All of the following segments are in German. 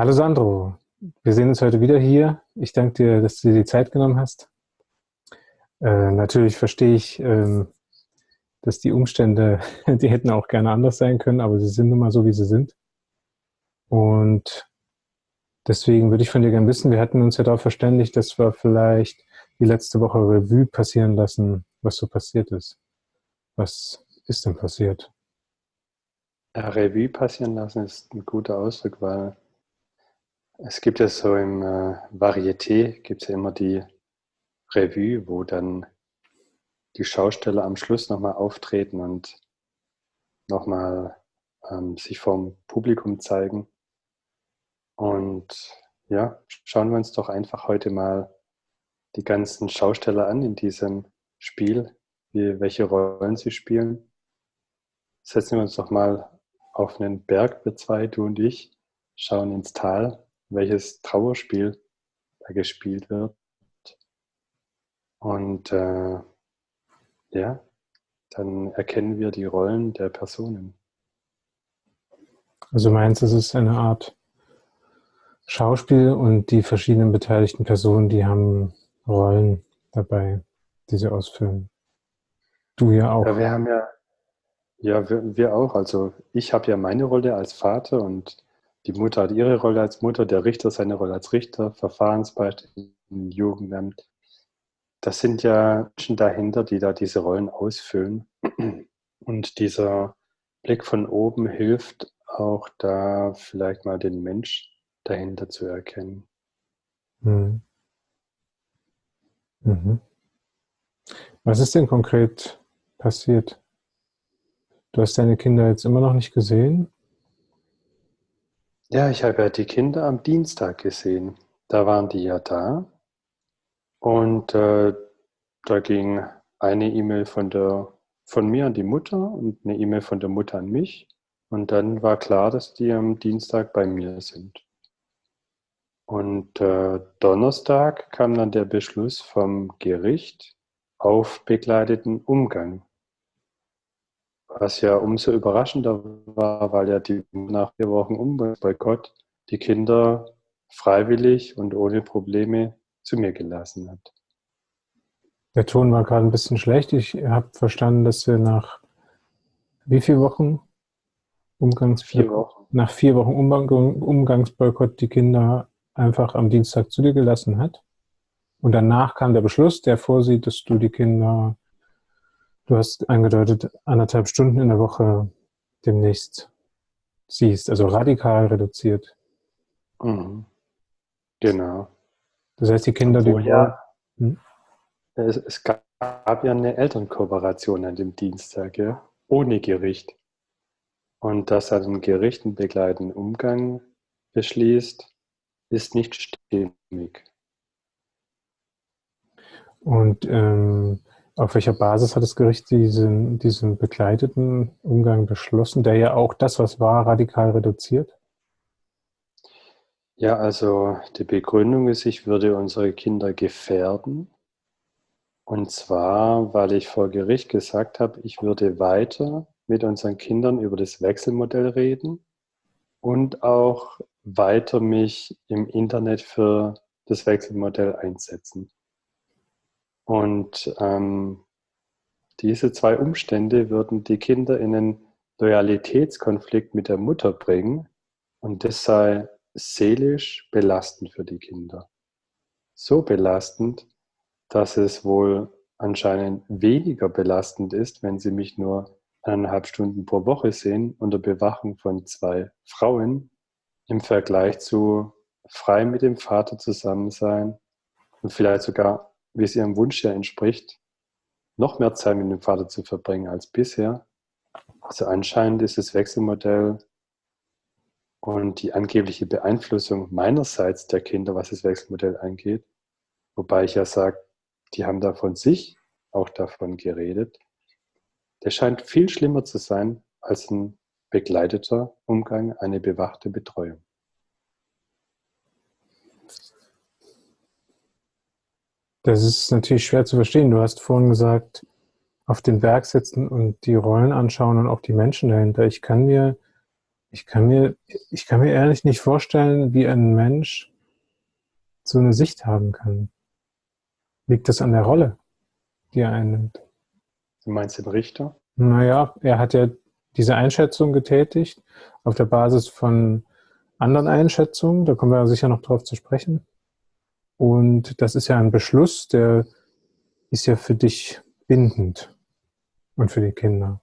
Hallo Sandro, wir sehen uns heute wieder hier. Ich danke dir, dass du dir die Zeit genommen hast. Äh, natürlich verstehe ich, ähm, dass die Umstände, die hätten auch gerne anders sein können, aber sie sind nun mal so, wie sie sind. Und deswegen würde ich von dir gerne wissen, wir hatten uns ja darauf verständigt, dass wir vielleicht die letzte Woche Revue passieren lassen, was so passiert ist. Was ist denn passiert? Ja, Revue passieren lassen ist ein guter Ausdruck, weil es gibt ja so im äh, Varieté, gibt es ja immer die Revue, wo dann die Schausteller am Schluss nochmal auftreten und nochmal ähm, sich vom Publikum zeigen. Und ja, schauen wir uns doch einfach heute mal die ganzen Schausteller an in diesem Spiel, wie, welche Rollen sie spielen. Setzen wir uns doch mal auf einen Berg, wir zwei, du und ich, schauen ins Tal welches Trauerspiel da gespielt wird. Und äh, ja, dann erkennen wir die Rollen der Personen. Also meinst du, es ist eine Art Schauspiel und die verschiedenen beteiligten Personen, die haben Rollen dabei, die sie ausführen. Du ja auch. Ja, wir haben ja, ja, wir, wir auch. Also ich habe ja meine Rolle als Vater und die Mutter hat ihre Rolle als Mutter, der Richter seine Rolle als Richter, Verfahrensbeistand, Jugendamt. Das sind ja Menschen dahinter, die da diese Rollen ausfüllen. Und dieser Blick von oben hilft auch da vielleicht mal den Mensch dahinter zu erkennen. Mhm. Mhm. Was ist denn konkret passiert? Du hast deine Kinder jetzt immer noch nicht gesehen ja, ich habe ja die Kinder am Dienstag gesehen. Da waren die ja da. Und äh, da ging eine E-Mail von, von mir an die Mutter und eine E-Mail von der Mutter an mich. Und dann war klar, dass die am Dienstag bei mir sind. Und äh, Donnerstag kam dann der Beschluss vom Gericht auf begleiteten Umgang was ja umso überraschender war, weil ja die nach vier Wochen Umgangsboykott die Kinder freiwillig und ohne Probleme zu mir gelassen hat. Der Ton war gerade ein bisschen schlecht. Ich habe verstanden, dass wir nach wie vielen Wochen Umgangs vier Wochen. nach vier Wochen Umgangsboykott die Kinder einfach am Dienstag zu dir gelassen hat. Und danach kam der Beschluss, der vorsieht, dass du die Kinder Du hast angedeutet, anderthalb Stunden in der Woche demnächst siehst, also radikal reduziert. Mhm. Genau. Das heißt, die Kinder, Obwohl, die. Ja, hm? es, es, gab ja eine Elternkooperation an dem Dienstag, ja, ohne Gericht. Und dass er den Gericht einen begleitenden Umgang beschließt, ist nicht stimmig. Und ähm, auf welcher Basis hat das Gericht diesen, diesen begleiteten Umgang beschlossen, der ja auch das, was war, radikal reduziert? Ja, also die Begründung ist, ich würde unsere Kinder gefährden. Und zwar, weil ich vor Gericht gesagt habe, ich würde weiter mit unseren Kindern über das Wechselmodell reden und auch weiter mich im Internet für das Wechselmodell einsetzen. Und ähm, diese zwei Umstände würden die Kinder in einen Loyalitätskonflikt mit der Mutter bringen und das sei seelisch belastend für die Kinder. So belastend, dass es wohl anscheinend weniger belastend ist, wenn sie mich nur eineinhalb Stunden pro Woche sehen unter Bewachung von zwei Frauen im Vergleich zu frei mit dem Vater zusammen sein und vielleicht sogar wie es ihrem Wunsch ja entspricht, noch mehr Zeit mit dem Vater zu verbringen als bisher. Also anscheinend ist das Wechselmodell und die angebliche Beeinflussung meinerseits der Kinder, was das Wechselmodell angeht, wobei ich ja sage, die haben da von sich auch davon geredet, der scheint viel schlimmer zu sein als ein begleiteter Umgang, eine bewachte Betreuung. Das ist natürlich schwer zu verstehen. Du hast vorhin gesagt, auf den Berg setzen und die Rollen anschauen und auch die Menschen dahinter. Ich kann mir Ich kann mir, ich kann mir ehrlich nicht vorstellen, wie ein Mensch so eine Sicht haben kann. Liegt das an der Rolle, die er einnimmt? Du meinst den Richter? Naja, er hat ja diese Einschätzung getätigt auf der Basis von anderen Einschätzungen. Da kommen wir sicher noch drauf zu sprechen. Und das ist ja ein Beschluss, der ist ja für dich bindend und für die Kinder.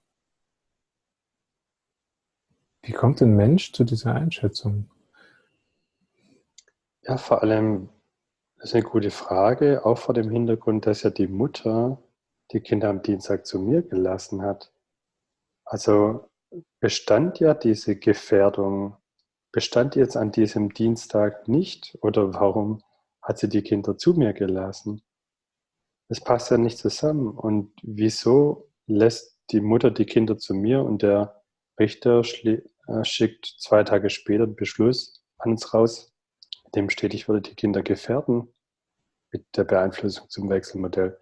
Wie kommt ein Mensch zu dieser Einschätzung? Ja, vor allem, das ist eine gute Frage, auch vor dem Hintergrund, dass ja die Mutter die Kinder am Dienstag zu mir gelassen hat. Also bestand ja diese Gefährdung, bestand jetzt an diesem Dienstag nicht oder warum hat sie die Kinder zu mir gelassen? Das passt ja nicht zusammen. Und wieso lässt die Mutter die Kinder zu mir und der Richter äh, schickt zwei Tage später den Beschluss an uns raus, dem steht, ich würde die Kinder gefährden mit der Beeinflussung zum Wechselmodell.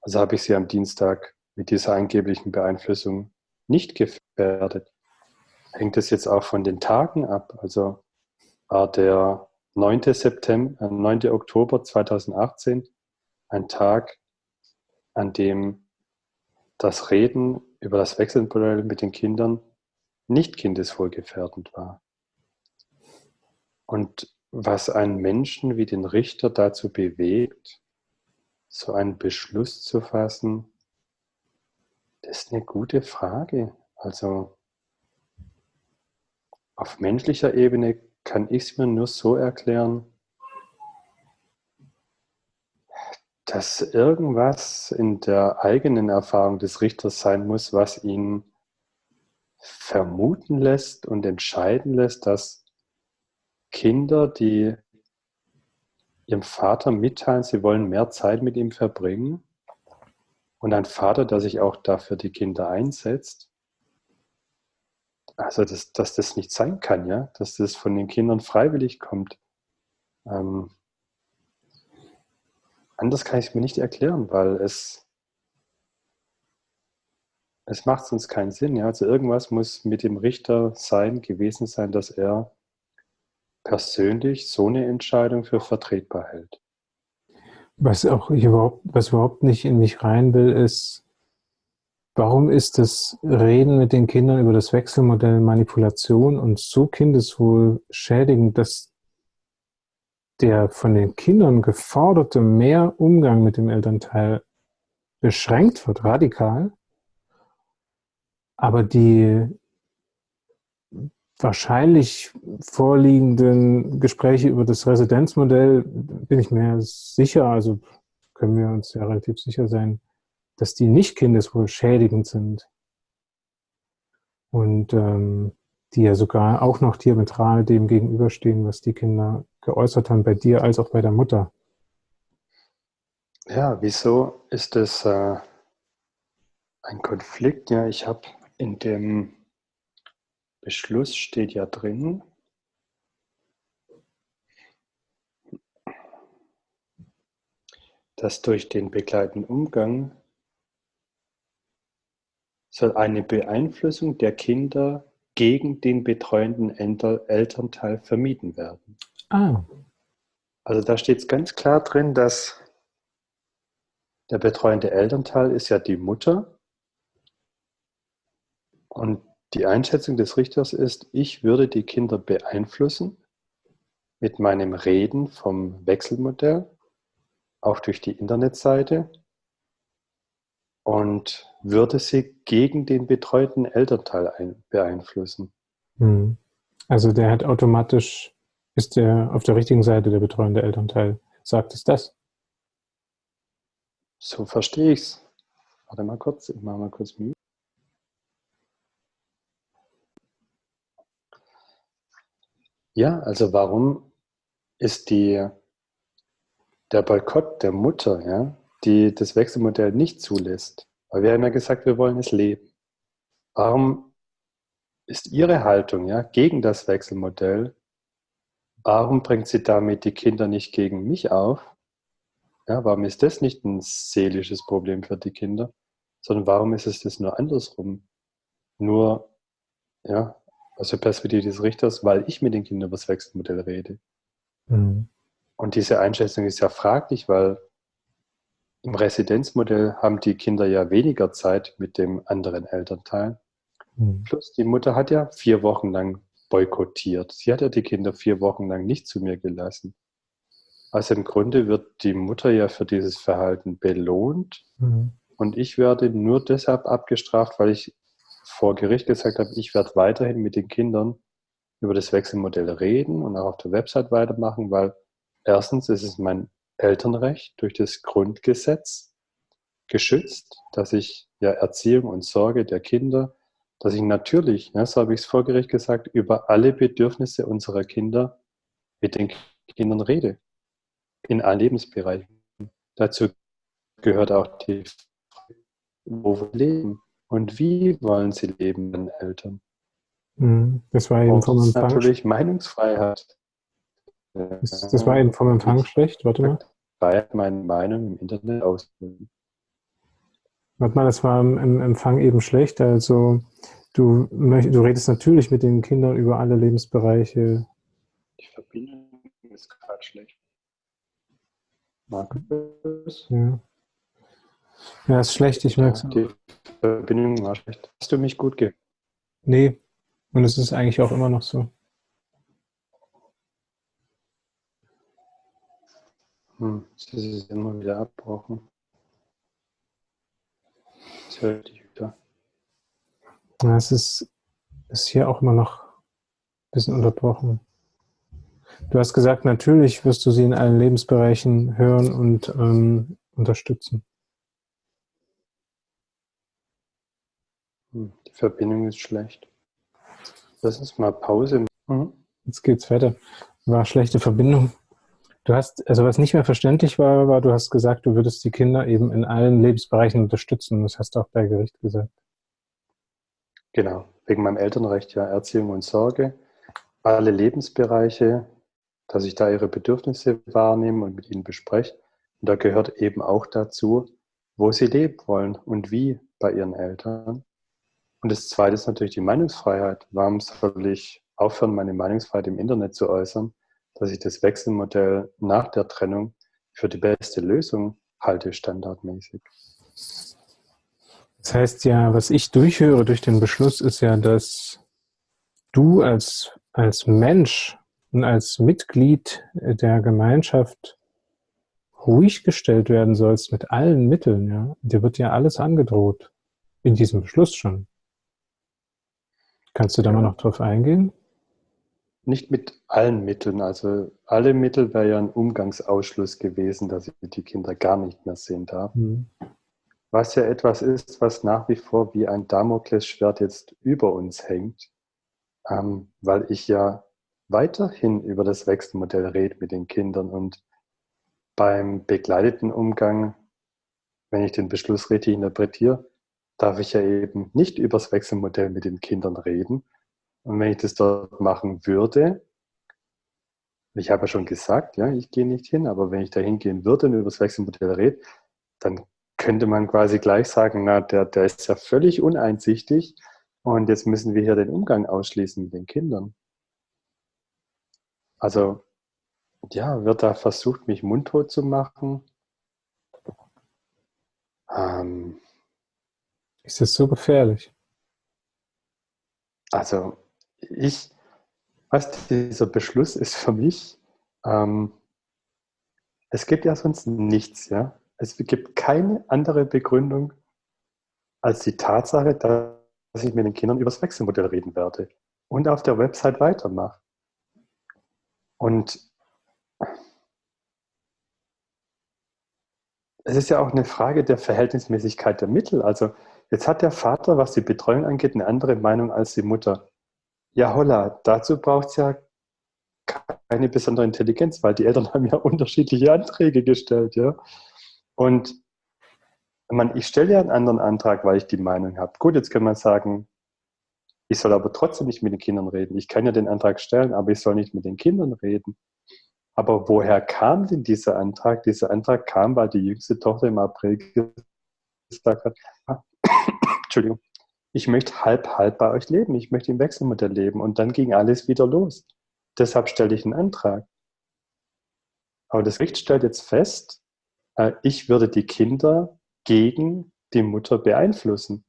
Also habe ich sie am Dienstag mit dieser angeblichen Beeinflussung nicht gefährdet. Hängt es jetzt auch von den Tagen ab? Also war der 9. September, 9. Äh, Oktober 2018 ein Tag, an dem das Reden über das Wechselmodell mit den Kindern nicht kindeswohlgefährdend war. Und was einen Menschen wie den Richter dazu bewegt, so einen Beschluss zu fassen, das ist eine gute Frage. Also auf menschlicher Ebene kann ich es mir nur so erklären, dass irgendwas in der eigenen Erfahrung des Richters sein muss, was ihn vermuten lässt und entscheiden lässt, dass Kinder, die ihrem Vater mitteilen, sie wollen mehr Zeit mit ihm verbringen, und ein Vater, der sich auch dafür die Kinder einsetzt, also dass, dass das nicht sein kann, ja, dass das von den Kindern freiwillig kommt. Ähm, anders kann ich es mir nicht erklären, weil es, es macht sonst keinen Sinn. Ja? Also irgendwas muss mit dem Richter sein, gewesen sein, dass er persönlich so eine Entscheidung für vertretbar hält. Was auch überhaupt, was überhaupt nicht in mich rein will, ist, warum ist das Reden mit den Kindern über das Wechselmodell Manipulation und so kindeswohl schädigend, dass der von den Kindern geforderte mehr Umgang mit dem Elternteil beschränkt wird, radikal, aber die wahrscheinlich vorliegenden Gespräche über das Residenzmodell bin ich mir sicher, also können wir uns ja relativ sicher sein, dass die nicht kindeswohl schädigend sind. Und ähm, die ja sogar auch noch diametral dem gegenüberstehen, was die Kinder geäußert haben, bei dir als auch bei der Mutter. Ja, wieso ist das äh, ein Konflikt? Ja, ich habe in dem Beschluss steht ja drin. dass durch den begleitenden Umgang soll eine Beeinflussung der Kinder gegen den betreuenden Elternteil vermieden werden. Ah. Also da steht es ganz klar drin, dass der betreuende Elternteil ist ja die Mutter und die Einschätzung des Richters ist, ich würde die Kinder beeinflussen mit meinem Reden vom Wechselmodell, auch durch die Internetseite und würde sie gegen den betreuten Elternteil beeinflussen. Hm. Also der hat automatisch, ist der auf der richtigen Seite der betreuende Elternteil. Sagt es das? So verstehe ich es. Warte mal kurz, ich mache mal kurz Mühe. Ja, also warum ist die, der Boykott der Mutter, ja, die das Wechselmodell nicht zulässt? Weil wir haben ja gesagt, wir wollen es leben. Warum ist Ihre Haltung ja, gegen das Wechselmodell? Warum bringt sie damit die Kinder nicht gegen mich auf? Ja, warum ist das nicht ein seelisches Problem für die Kinder? Sondern warum ist es das nur andersrum? Nur, ja, aus der Perspektive des Richters, weil ich mit den Kindern über das Wechselmodell rede. Mhm. Und diese Einschätzung ist ja fraglich, weil im Residenzmodell haben die Kinder ja weniger Zeit mit dem anderen Elternteil. Mhm. Plus die Mutter hat ja vier Wochen lang boykottiert. Sie hat ja die Kinder vier Wochen lang nicht zu mir gelassen. Also im Grunde wird die Mutter ja für dieses Verhalten belohnt mhm. und ich werde nur deshalb abgestraft, weil ich vor Gericht gesagt habe, ich werde weiterhin mit den Kindern über das Wechselmodell reden und auch auf der Website weitermachen, weil erstens ist es mein Elternrecht durch das Grundgesetz geschützt, dass ich ja Erziehung und Sorge der Kinder, dass ich natürlich, ne, so habe ich es vor Gericht gesagt, über alle Bedürfnisse unserer Kinder mit den Kindern rede. In allen Lebensbereichen. Dazu gehört auch die Frage, wo wir leben und wie wollen sie leben, den Eltern. Mhm. Das war eben vom Empfang. Natürlich Meinungsfreiheit. Das, das, war eben vom Empfang schlecht, warte mal. Freiheit, meine Meinung im Internet ausdrücken. Warte mal, das war im Empfang eben schlecht. Also du, du redest natürlich mit den Kindern über alle Lebensbereiche. Die Verbindung ist gerade schlecht. Markus? Ja. Ja, ist schlecht, ich merke es. Die Verbindung war schlecht. Hast du mich gut gehört? Nee, und es ist eigentlich auch immer noch so. Hm, das ist immer wieder abbrochen. Das höre ich wieder. Ja, es ist, ist hier auch immer noch ein bisschen unterbrochen. Du hast gesagt, natürlich wirst du sie in allen Lebensbereichen hören und ähm, unterstützen. Hm, die Verbindung ist schlecht. Lass uns mal Pause. Mhm. Jetzt geht's weiter. War schlechte Verbindung. Du hast, also was nicht mehr verständlich war, war, du hast gesagt, du würdest die Kinder eben in allen Lebensbereichen unterstützen. Das hast du auch bei Gericht gesagt. Genau, wegen meinem Elternrecht ja Erziehung und Sorge. Alle Lebensbereiche, dass ich da ihre Bedürfnisse wahrnehme und mit ihnen bespreche. Und da gehört eben auch dazu, wo sie leben wollen und wie bei ihren Eltern. Und das Zweite ist natürlich die Meinungsfreiheit. Warum soll ich aufhören, meine Meinungsfreiheit im Internet zu äußern? Dass ich das Wechselmodell nach der Trennung für die beste Lösung halte, standardmäßig. Das heißt ja, was ich durchhöre durch den Beschluss, ist ja, dass du als, als Mensch und als Mitglied der Gemeinschaft ruhig gestellt werden sollst mit allen Mitteln. Ja? Dir wird ja alles angedroht, in diesem Beschluss schon. Kannst du da mal noch drauf eingehen? Nicht mit allen Mitteln. Also alle Mittel wäre ja ein Umgangsausschluss gewesen, dass ich die Kinder gar nicht mehr sehen darf. Mhm. Was ja etwas ist, was nach wie vor wie ein Damoklesschwert jetzt über uns hängt, ähm, weil ich ja weiterhin über das Wechselmodell rede mit den Kindern und beim begleiteten Umgang, wenn ich den Beschluss richtig interpretiere, darf ich ja eben nicht über das Wechselmodell mit den Kindern reden, und wenn ich das dort machen würde, ich habe ja schon gesagt, ja, ich gehe nicht hin, aber wenn ich da hingehen würde und über das Wechselmodell rede, dann könnte man quasi gleich sagen, na, der, der ist ja völlig uneinsichtig und jetzt müssen wir hier den Umgang ausschließen mit den Kindern. Also, ja, wird da versucht, mich mundtot zu machen. Ähm, ist das so gefährlich? Also, ich, was dieser Beschluss ist für mich, ähm, es gibt ja sonst nichts, ja. Es gibt keine andere Begründung als die Tatsache, dass ich mit den Kindern über das Wechselmodell reden werde und auf der Website weitermache. Und es ist ja auch eine Frage der Verhältnismäßigkeit der Mittel. Also jetzt hat der Vater, was die Betreuung angeht, eine andere Meinung als die Mutter. Ja, holla, dazu braucht es ja keine besondere Intelligenz, weil die Eltern haben ja unterschiedliche Anträge gestellt, ja. Und man, ich stelle ja einen anderen Antrag, weil ich die Meinung habe. Gut, jetzt kann man sagen, ich soll aber trotzdem nicht mit den Kindern reden. Ich kann ja den Antrag stellen, aber ich soll nicht mit den Kindern reden. Aber woher kam denn dieser Antrag? Dieser Antrag kam, weil die jüngste Tochter im April gesagt hat, Entschuldigung, ich möchte halb, halb bei euch leben, ich möchte im Wechselmodell leben. Und dann ging alles wieder los. Deshalb stelle ich einen Antrag. Aber das Gericht stellt jetzt fest, äh, ich würde die Kinder gegen die Mutter beeinflussen.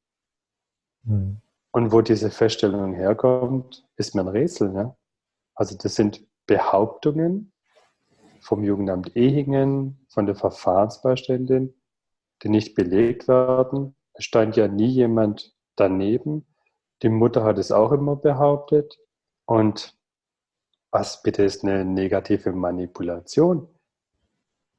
Mhm. Und wo diese Feststellung herkommt, ist mir ein Rätsel. Ne? Also das sind Behauptungen vom Jugendamt Ehingen, von der Verfahrensbeiständin, die nicht belegt werden. Es stand ja nie jemand daneben. Die Mutter hat es auch immer behauptet. Und was bitte ist eine negative Manipulation?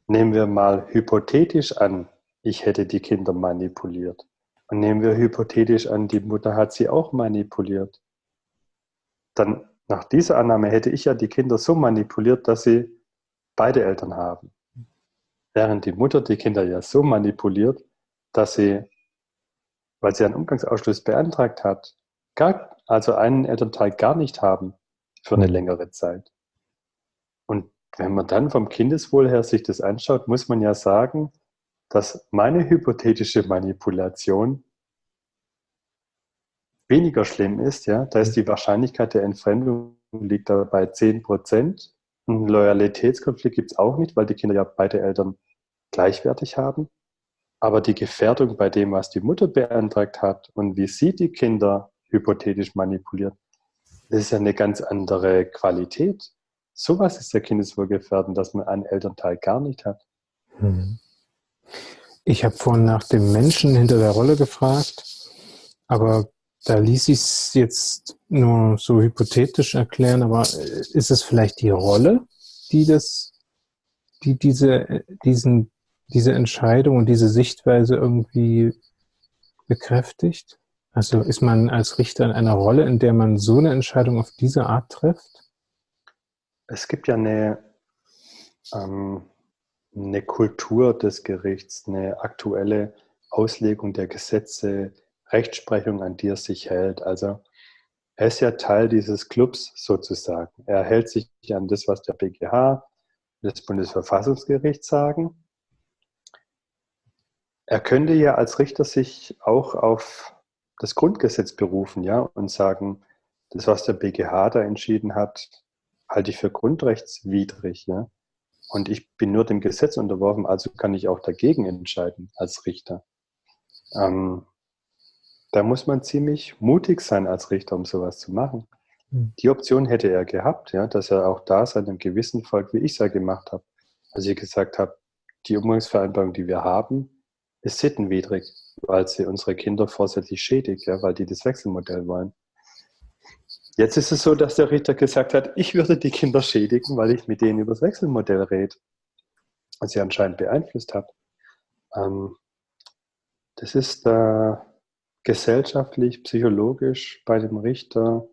Nehmen wir mal hypothetisch an, ich hätte die Kinder manipuliert. Und nehmen wir hypothetisch an, die Mutter hat sie auch manipuliert. Dann nach dieser Annahme hätte ich ja die Kinder so manipuliert, dass sie beide Eltern haben. Während die Mutter die Kinder ja so manipuliert, dass sie, weil sie einen Umgangsausschluss beantragt hat, gar, also einen Elternteil gar nicht haben für eine längere Zeit. Und wenn man dann vom Kindeswohl her sich das anschaut, muss man ja sagen, dass meine hypothetische Manipulation weniger schlimm ist. Ja? Da ist die Wahrscheinlichkeit der Entfremdung liegt da bei 10 Prozent. Einen Loyalitätskonflikt gibt es auch nicht, weil die Kinder ja beide Eltern gleichwertig haben. Aber die Gefährdung bei dem, was die Mutter beantragt hat und wie sie die Kinder hypothetisch manipuliert, das ist ja eine ganz andere Qualität. Sowas ist ja kindeswohlgefährdend, dass man einen Elternteil gar nicht hat. Hm. Ich habe vorhin nach dem Menschen hinter der Rolle gefragt, aber da ließ ich es jetzt nur so hypothetisch erklären, aber äh, ist es vielleicht die Rolle, die das, die diese, diesen, diese Entscheidung und diese Sichtweise irgendwie bekräftigt? Also ist man als Richter in einer Rolle, in der man so eine Entscheidung auf diese Art trifft? Es gibt ja eine, ähm, eine Kultur des Gerichts, eine aktuelle Auslegung der Gesetze, Rechtsprechung, an die er sich hält. Also er ist ja Teil dieses Clubs sozusagen. Er hält sich an das, was der BGH, das Bundesverfassungsgericht sagen. Er könnte ja als Richter sich auch auf das Grundgesetz berufen, ja, und sagen, das, was der BGH da entschieden hat, halte ich für grundrechtswidrig, ja. Und ich bin nur dem Gesetz unterworfen, also kann ich auch dagegen entscheiden als Richter. Ähm, da muss man ziemlich mutig sein als Richter, um sowas zu machen. Hm. Die Option hätte er gehabt, ja, dass er auch da seinem Gewissen folgt, wie ich es ja gemacht habe. Als ich gesagt habe, die Umgangsvereinbarung, die wir haben, ist sittenwidrig, weil sie unsere Kinder vorsätzlich schädigt, ja, weil die das Wechselmodell wollen. Jetzt ist es so, dass der Richter gesagt hat, ich würde die Kinder schädigen, weil ich mit denen über das Wechselmodell rede. Was sie anscheinend beeinflusst hat. Ähm, das ist äh, gesellschaftlich, psychologisch bei dem Richter.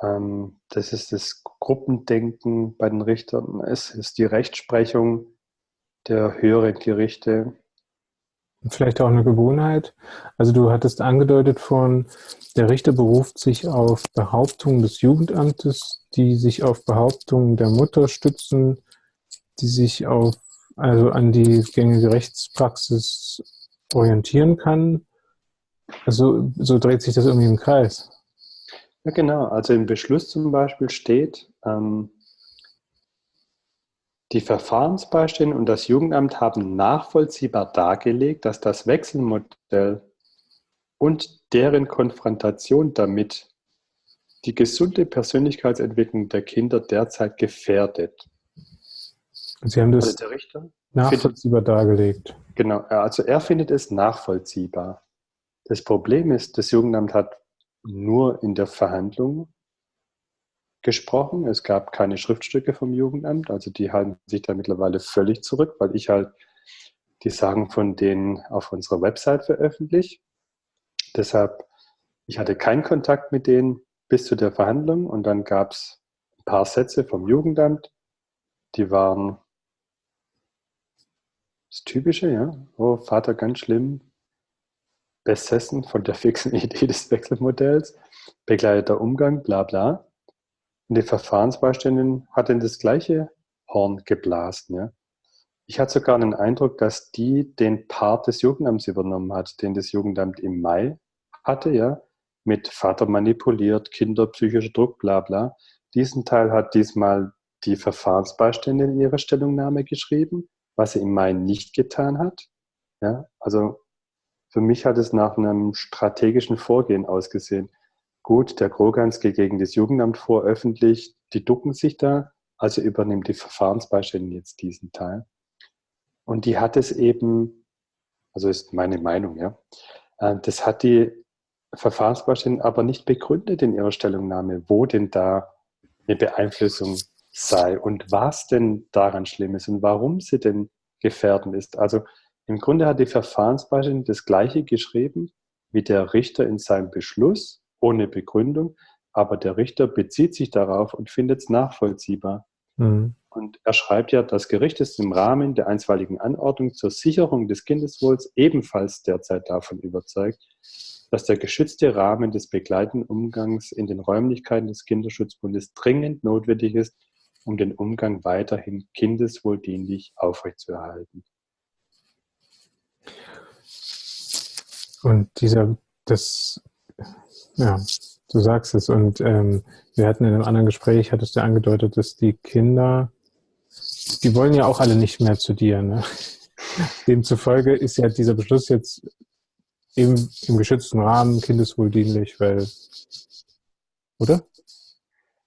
Ähm, das ist das Gruppendenken bei den Richtern. Es ist die Rechtsprechung der höheren Gerichte. Vielleicht auch eine Gewohnheit. Also du hattest angedeutet von, der Richter beruft sich auf Behauptungen des Jugendamtes, die sich auf Behauptungen der Mutter stützen, die sich auf, also an die gängige Rechtspraxis orientieren kann. Also so dreht sich das irgendwie im Kreis. Ja, genau. Also im Beschluss zum Beispiel steht, ähm, die Verfahrensbeistände und das Jugendamt haben nachvollziehbar dargelegt, dass das Wechselmodell und deren Konfrontation damit die gesunde Persönlichkeitsentwicklung der Kinder derzeit gefährdet. Sie haben das also nachvollziehbar findet, dargelegt. Genau, also er findet es nachvollziehbar. Das Problem ist, das Jugendamt hat nur in der Verhandlung gesprochen. Es gab keine Schriftstücke vom Jugendamt, also die halten sich da mittlerweile völlig zurück, weil ich halt die Sachen von denen auf unserer Website veröffentliche. Deshalb, ich hatte keinen Kontakt mit denen bis zu der Verhandlung und dann gab es ein paar Sätze vom Jugendamt, die waren das Typische, ja. Oh, Vater ganz schlimm, besessen von der fixen Idee des Wechselmodells, begleiteter Umgang, bla bla. Und die Verfahrensbeiständin hat in das gleiche Horn geblasen. Ja. Ich hatte sogar den Eindruck, dass die den Part des Jugendamts übernommen hat, den das Jugendamt im Mai hatte, ja, mit Vater manipuliert, Kinder psychischer Druck, bla bla. Diesen Teil hat diesmal die Verfahrensbeistände in ihrer Stellungnahme geschrieben, was sie im Mai nicht getan hat. Ja, also für mich hat es nach einem strategischen Vorgehen ausgesehen. Gut, der Kroganz geht gegen das Jugendamt vor, öffentlich, die ducken sich da, also übernimmt die Verfahrensbeistände jetzt diesen Teil. Und die hat es eben, also ist meine Meinung, ja, äh, das hat die Verfahrensbeistände aber nicht begründet in ihrer Stellungnahme, wo denn da eine Beeinflussung sei und was denn daran schlimm ist und warum sie denn gefährdend ist. Also im Grunde hat die Verfahrensbeistände das Gleiche geschrieben wie der Richter in seinem Beschluss, ohne Begründung, aber der Richter bezieht sich darauf und findet es nachvollziehbar. Mhm. Und er schreibt ja, das Gericht ist im Rahmen der einstweiligen Anordnung zur Sicherung des Kindeswohls ebenfalls derzeit davon überzeugt, dass der geschützte Rahmen des begleitenden Umgangs in den Räumlichkeiten des Kinderschutzbundes dringend notwendig ist, um den Umgang weiterhin kindeswohldienlich aufrechtzuerhalten. Und dieser, das, ja, du sagst es. Und ähm, wir hatten in einem anderen Gespräch, hattest du angedeutet, dass die Kinder, die wollen ja auch alle nicht mehr zu dir. Ne? Demzufolge ist ja dieser Beschluss jetzt im, im geschützten Rahmen kindeswohldienlich, weil, oder?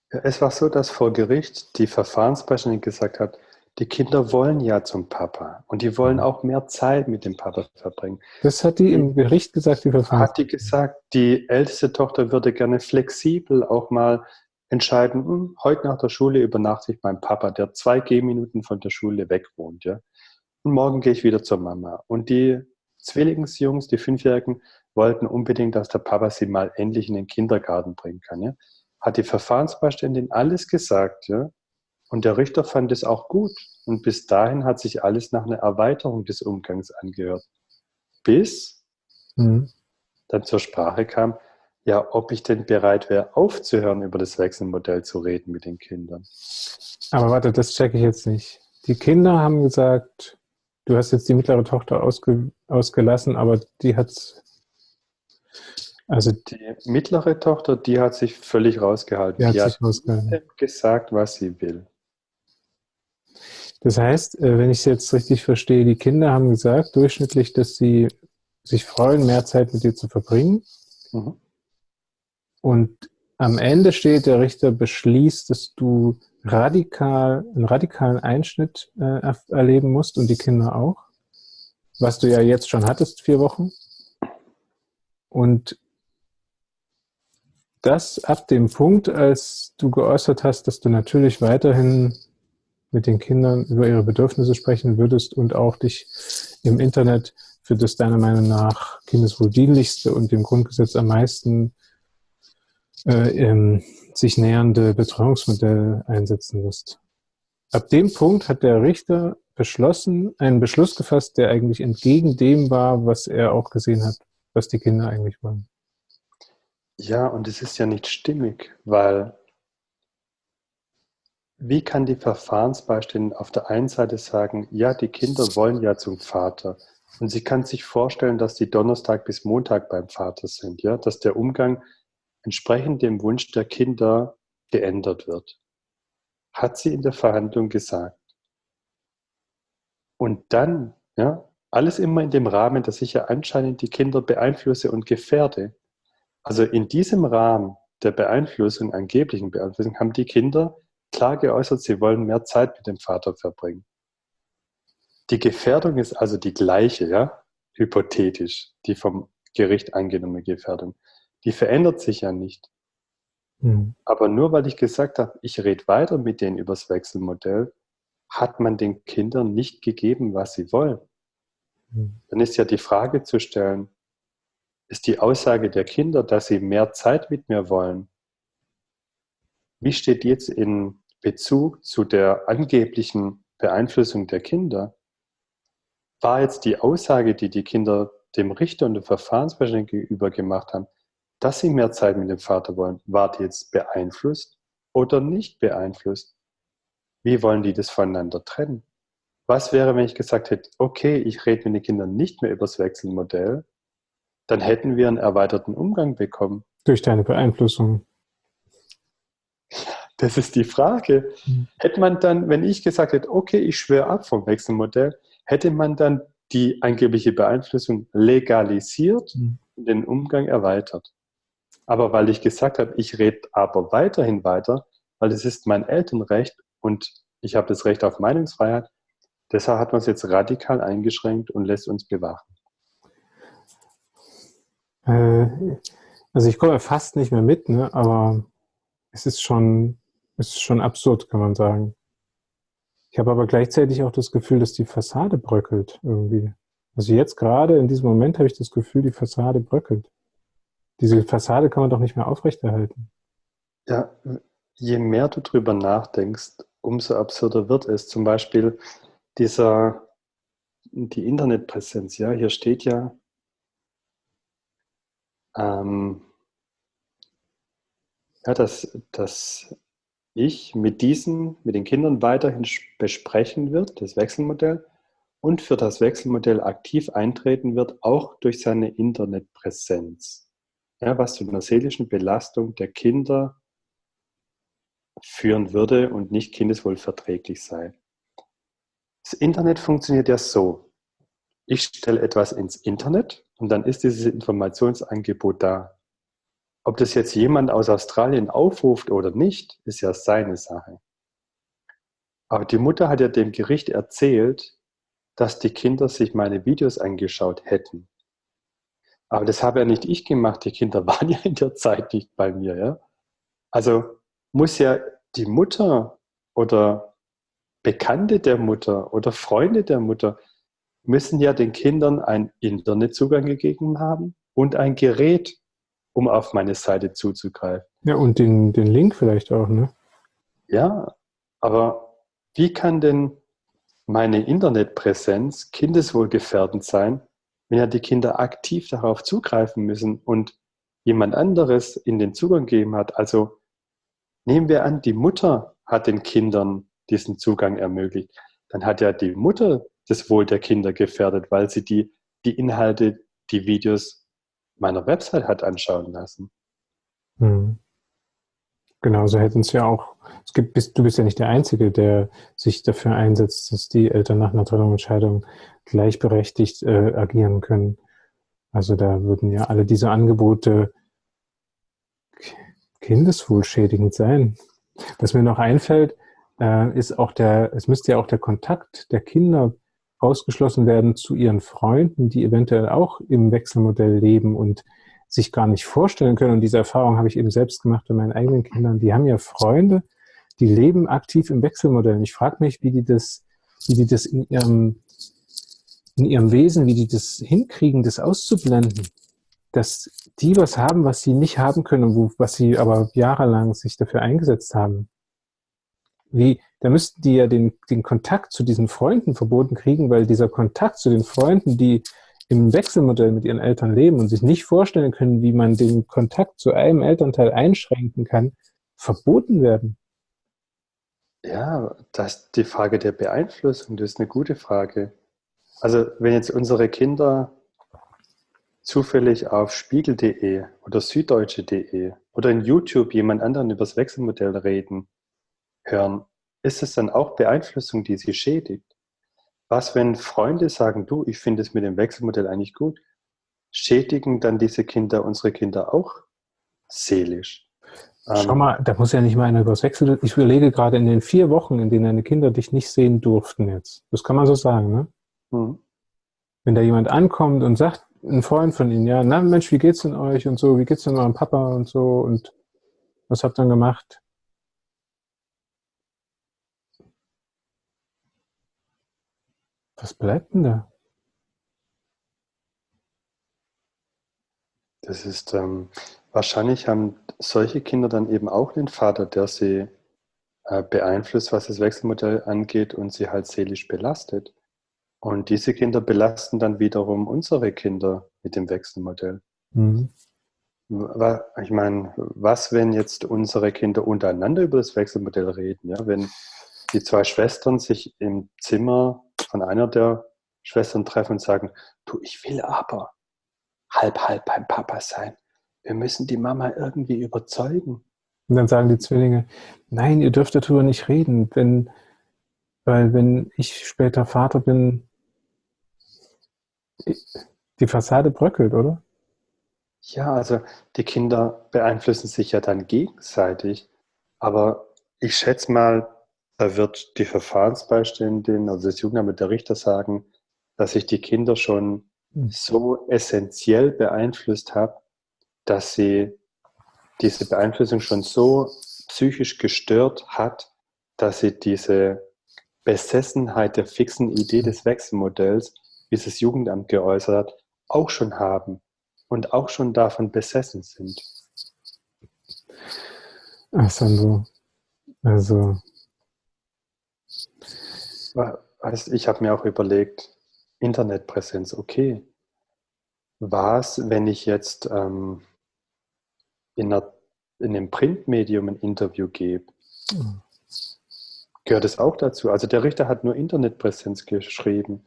Es war so, dass vor Gericht die Verfahrensbeiständin gesagt hat, die Kinder wollen ja zum Papa und die wollen auch mehr Zeit mit dem Papa verbringen. Das hat die im Gericht gesagt, die Verfahren. Hat die gesagt, die älteste Tochter würde gerne flexibel auch mal entscheiden, hm, heute nach der Schule übernachte ich beim Papa, der zwei Gehminuten von der Schule weg wohnt. Ja? Und morgen gehe ich wieder zur Mama. Und die Zwillingsjungs, die Fünfjährigen, wollten unbedingt, dass der Papa sie mal endlich in den Kindergarten bringen kann. Ja? Hat die Verfahrensbeiständin alles gesagt, ja? Und der Richter fand es auch gut. Und bis dahin hat sich alles nach einer Erweiterung des Umgangs angehört. Bis mhm. dann zur Sprache kam, ja, ob ich denn bereit wäre, aufzuhören, über das Wechselmodell zu reden mit den Kindern. Aber warte, das checke ich jetzt nicht. Die Kinder haben gesagt, du hast jetzt die mittlere Tochter ausge, ausgelassen, aber die hat also die mittlere Tochter, die hat sich völlig rausgehalten. Die hat, die sich hat rausgehalten. gesagt, was sie will. Das heißt, äh, wenn ich es jetzt richtig verstehe, die Kinder haben gesagt, durchschnittlich, dass sie sich freuen, mehr Zeit mit dir zu verbringen. Mhm. Und am Ende steht, der Richter beschließt, dass du radikal, einen radikalen Einschnitt äh, erleben musst und die Kinder auch. Was du ja jetzt schon hattest, vier Wochen. Und das ab dem Punkt, als du geäußert hast, dass du natürlich weiterhin mit den Kindern über ihre Bedürfnisse sprechen würdest und auch dich im Internet für das deiner Meinung nach kindeswohldienlichste und dem Grundgesetz am meisten äh, ähm, sich nähernde Betreuungsmodell einsetzen wirst. Ab dem Punkt hat der Richter beschlossen, einen Beschluss gefasst, der eigentlich entgegen dem war, was er auch gesehen hat, was die Kinder eigentlich wollen. Ja, und es ist ja nicht stimmig, weil wie kann die Verfahrensbeiständin auf der einen Seite sagen, ja, die Kinder wollen ja zum Vater und sie kann sich vorstellen, dass die Donnerstag bis Montag beim Vater sind, ja, dass der Umgang entsprechend dem Wunsch der Kinder geändert wird. Hat sie in der Verhandlung gesagt. Und dann, ja, alles immer in dem Rahmen, dass ich ja anscheinend die Kinder beeinflusse und gefährde. Also in diesem Rahmen der Beeinflussung, angeblichen Beeinflussung, haben die Kinder klar geäußert, sie wollen mehr Zeit mit dem Vater verbringen. Die Gefährdung ist also die gleiche, ja, hypothetisch, die vom Gericht angenommene Gefährdung. Die verändert sich ja nicht. Mhm. Aber nur weil ich gesagt habe, ich rede weiter mit denen übers Wechselmodell, hat man den Kindern nicht gegeben, was sie wollen. Mhm. Dann ist ja die Frage zu stellen, ist die Aussage der Kinder, dass sie mehr Zeit mit mir wollen, wie steht jetzt in Bezug zu der angeblichen Beeinflussung der Kinder? War jetzt die Aussage, die die Kinder dem Richter und dem Verfahrensbeschränkung gegenüber gemacht haben, dass sie mehr Zeit mit dem Vater wollen, war die jetzt beeinflusst oder nicht beeinflusst? Wie wollen die das voneinander trennen? Was wäre, wenn ich gesagt hätte, okay, ich rede mit den Kindern nicht mehr über das Wechselmodell, dann hätten wir einen erweiterten Umgang bekommen. Durch deine Beeinflussung. Das ist die Frage. Mhm. Hätte man dann, wenn ich gesagt hätte, okay, ich schwöre ab vom Wechselmodell, hätte man dann die angebliche Beeinflussung legalisiert mhm. und den Umgang erweitert. Aber weil ich gesagt habe, ich rede aber weiterhin weiter, weil es ist mein Elternrecht und ich habe das Recht auf Meinungsfreiheit, deshalb hat man es jetzt radikal eingeschränkt und lässt uns bewachen. Äh, also ich komme fast nicht mehr mit, ne? aber es ist schon, ist schon absurd, kann man sagen. Ich habe aber gleichzeitig auch das Gefühl, dass die Fassade bröckelt irgendwie. Also jetzt gerade in diesem Moment habe ich das Gefühl, die Fassade bröckelt. Diese Fassade kann man doch nicht mehr aufrechterhalten. Ja, je mehr du drüber nachdenkst, umso absurder wird es. Zum Beispiel dieser, die Internetpräsenz. Ja, hier steht ja, ähm, ja, dass, dass ich mit diesen, mit den Kindern weiterhin besprechen wird, das Wechselmodell, und für das Wechselmodell aktiv eintreten wird, auch durch seine Internetpräsenz. Ja, was zu einer seelischen Belastung der Kinder führen würde und nicht kindeswohlverträglich sei. Das Internet funktioniert ja so. Ich stelle etwas ins Internet und dann ist dieses Informationsangebot da. Ob das jetzt jemand aus Australien aufruft oder nicht, ist ja seine Sache. Aber die Mutter hat ja dem Gericht erzählt, dass die Kinder sich meine Videos angeschaut hätten. Aber das habe ja nicht ich gemacht, die Kinder waren ja in der Zeit nicht bei mir. Ja? Also muss ja die Mutter oder Bekannte der Mutter oder Freunde der Mutter müssen ja den Kindern einen Internetzugang gegeben haben und ein Gerät, um auf meine Seite zuzugreifen. Ja, und den, den Link vielleicht auch, ne? Ja, aber wie kann denn meine Internetpräsenz kindeswohlgefährdend sein, wenn ja die Kinder aktiv darauf zugreifen müssen und jemand anderes in den Zugang gegeben hat? Also nehmen wir an, die Mutter hat den Kindern diesen Zugang ermöglicht. Dann hat ja die Mutter das Wohl der Kinder gefährdet, weil sie die, die Inhalte, die Videos meiner Website hat anschauen lassen. Hm. Genau, so hätten es ja auch, es gibt, du bist ja nicht der Einzige, der sich dafür einsetzt, dass die Eltern nach einer Trennungsentscheidung gleichberechtigt äh, agieren können. Also da würden ja alle diese Angebote kindeswohlschädigend sein. Was mir noch einfällt, äh, ist auch der, es müsste ja auch der Kontakt der Kinder ausgeschlossen werden zu ihren Freunden, die eventuell auch im Wechselmodell leben und sich gar nicht vorstellen können. Und diese Erfahrung habe ich eben selbst gemacht bei meinen eigenen Kindern. Die haben ja Freunde, die leben aktiv im Wechselmodell. Und ich frage mich, wie die das, wie die das in ihrem, in ihrem Wesen, wie die das hinkriegen, das auszublenden. Dass die was haben, was sie nicht haben können, wo, was sie aber jahrelang sich dafür eingesetzt haben. Wie, da müssten die ja den, den Kontakt zu diesen Freunden verboten kriegen, weil dieser Kontakt zu den Freunden, die im Wechselmodell mit ihren Eltern leben und sich nicht vorstellen können, wie man den Kontakt zu einem Elternteil einschränken kann, verboten werden. Ja, das die Frage der Beeinflussung, das ist eine gute Frage. Also wenn jetzt unsere Kinder zufällig auf spiegel.de oder süddeutsche.de oder in YouTube jemand anderen über das Wechselmodell reden, hören, ist es dann auch Beeinflussung, die sie schädigt? Was, wenn Freunde sagen, du, ich finde es mit dem Wechselmodell eigentlich gut, schädigen dann diese Kinder unsere Kinder auch seelisch? Schau ähm, mal, da muss ja nicht mal einer übers Wechsel. Ich überlege gerade in den vier Wochen, in denen deine Kinder dich nicht sehen durften jetzt. Das kann man so sagen, ne? Mhm. Wenn da jemand ankommt und sagt, ein Freund von ihnen, ja, na Mensch, wie geht's denn euch und so, wie geht's denn eurem Papa und so und was habt ihr dann gemacht? Was bleibt denn da? Das ist, ähm, wahrscheinlich haben solche Kinder dann eben auch einen Vater, der sie äh, beeinflusst, was das Wechselmodell angeht und sie halt seelisch belastet. Und diese Kinder belasten dann wiederum unsere Kinder mit dem Wechselmodell. Mhm. Ich meine, was, wenn jetzt unsere Kinder untereinander über das Wechselmodell reden? Ja? Wenn die zwei Schwestern sich im Zimmer von einer der Schwestern treffen und sagen, du, ich will aber halb, halb beim Papa sein. wir müssen die Mama irgendwie überzeugen. Und dann sagen die Zwillinge, nein, ihr dürft darüber nicht reden, wenn, weil wenn ich später Vater bin, die Fassade bröckelt, oder? Ja, also die Kinder beeinflussen sich ja dann gegenseitig. Aber ich schätze mal, da wird die Verfahrensbeiständin, also das Jugendamt der Richter sagen, dass ich die Kinder schon hm. so essentiell beeinflusst habe, dass sie diese Beeinflussung schon so psychisch gestört hat, dass sie diese Besessenheit der fixen Idee des Wechselmodells, wie es das Jugendamt geäußert hat, auch schon haben und auch schon davon besessen sind. Ach, Sandro, also... Ich habe mir auch überlegt, Internetpräsenz, okay. Was, wenn ich jetzt ähm, in, einer, in einem Printmedium ein Interview gebe? Mhm. Gehört es auch dazu? Also der Richter hat nur Internetpräsenz geschrieben.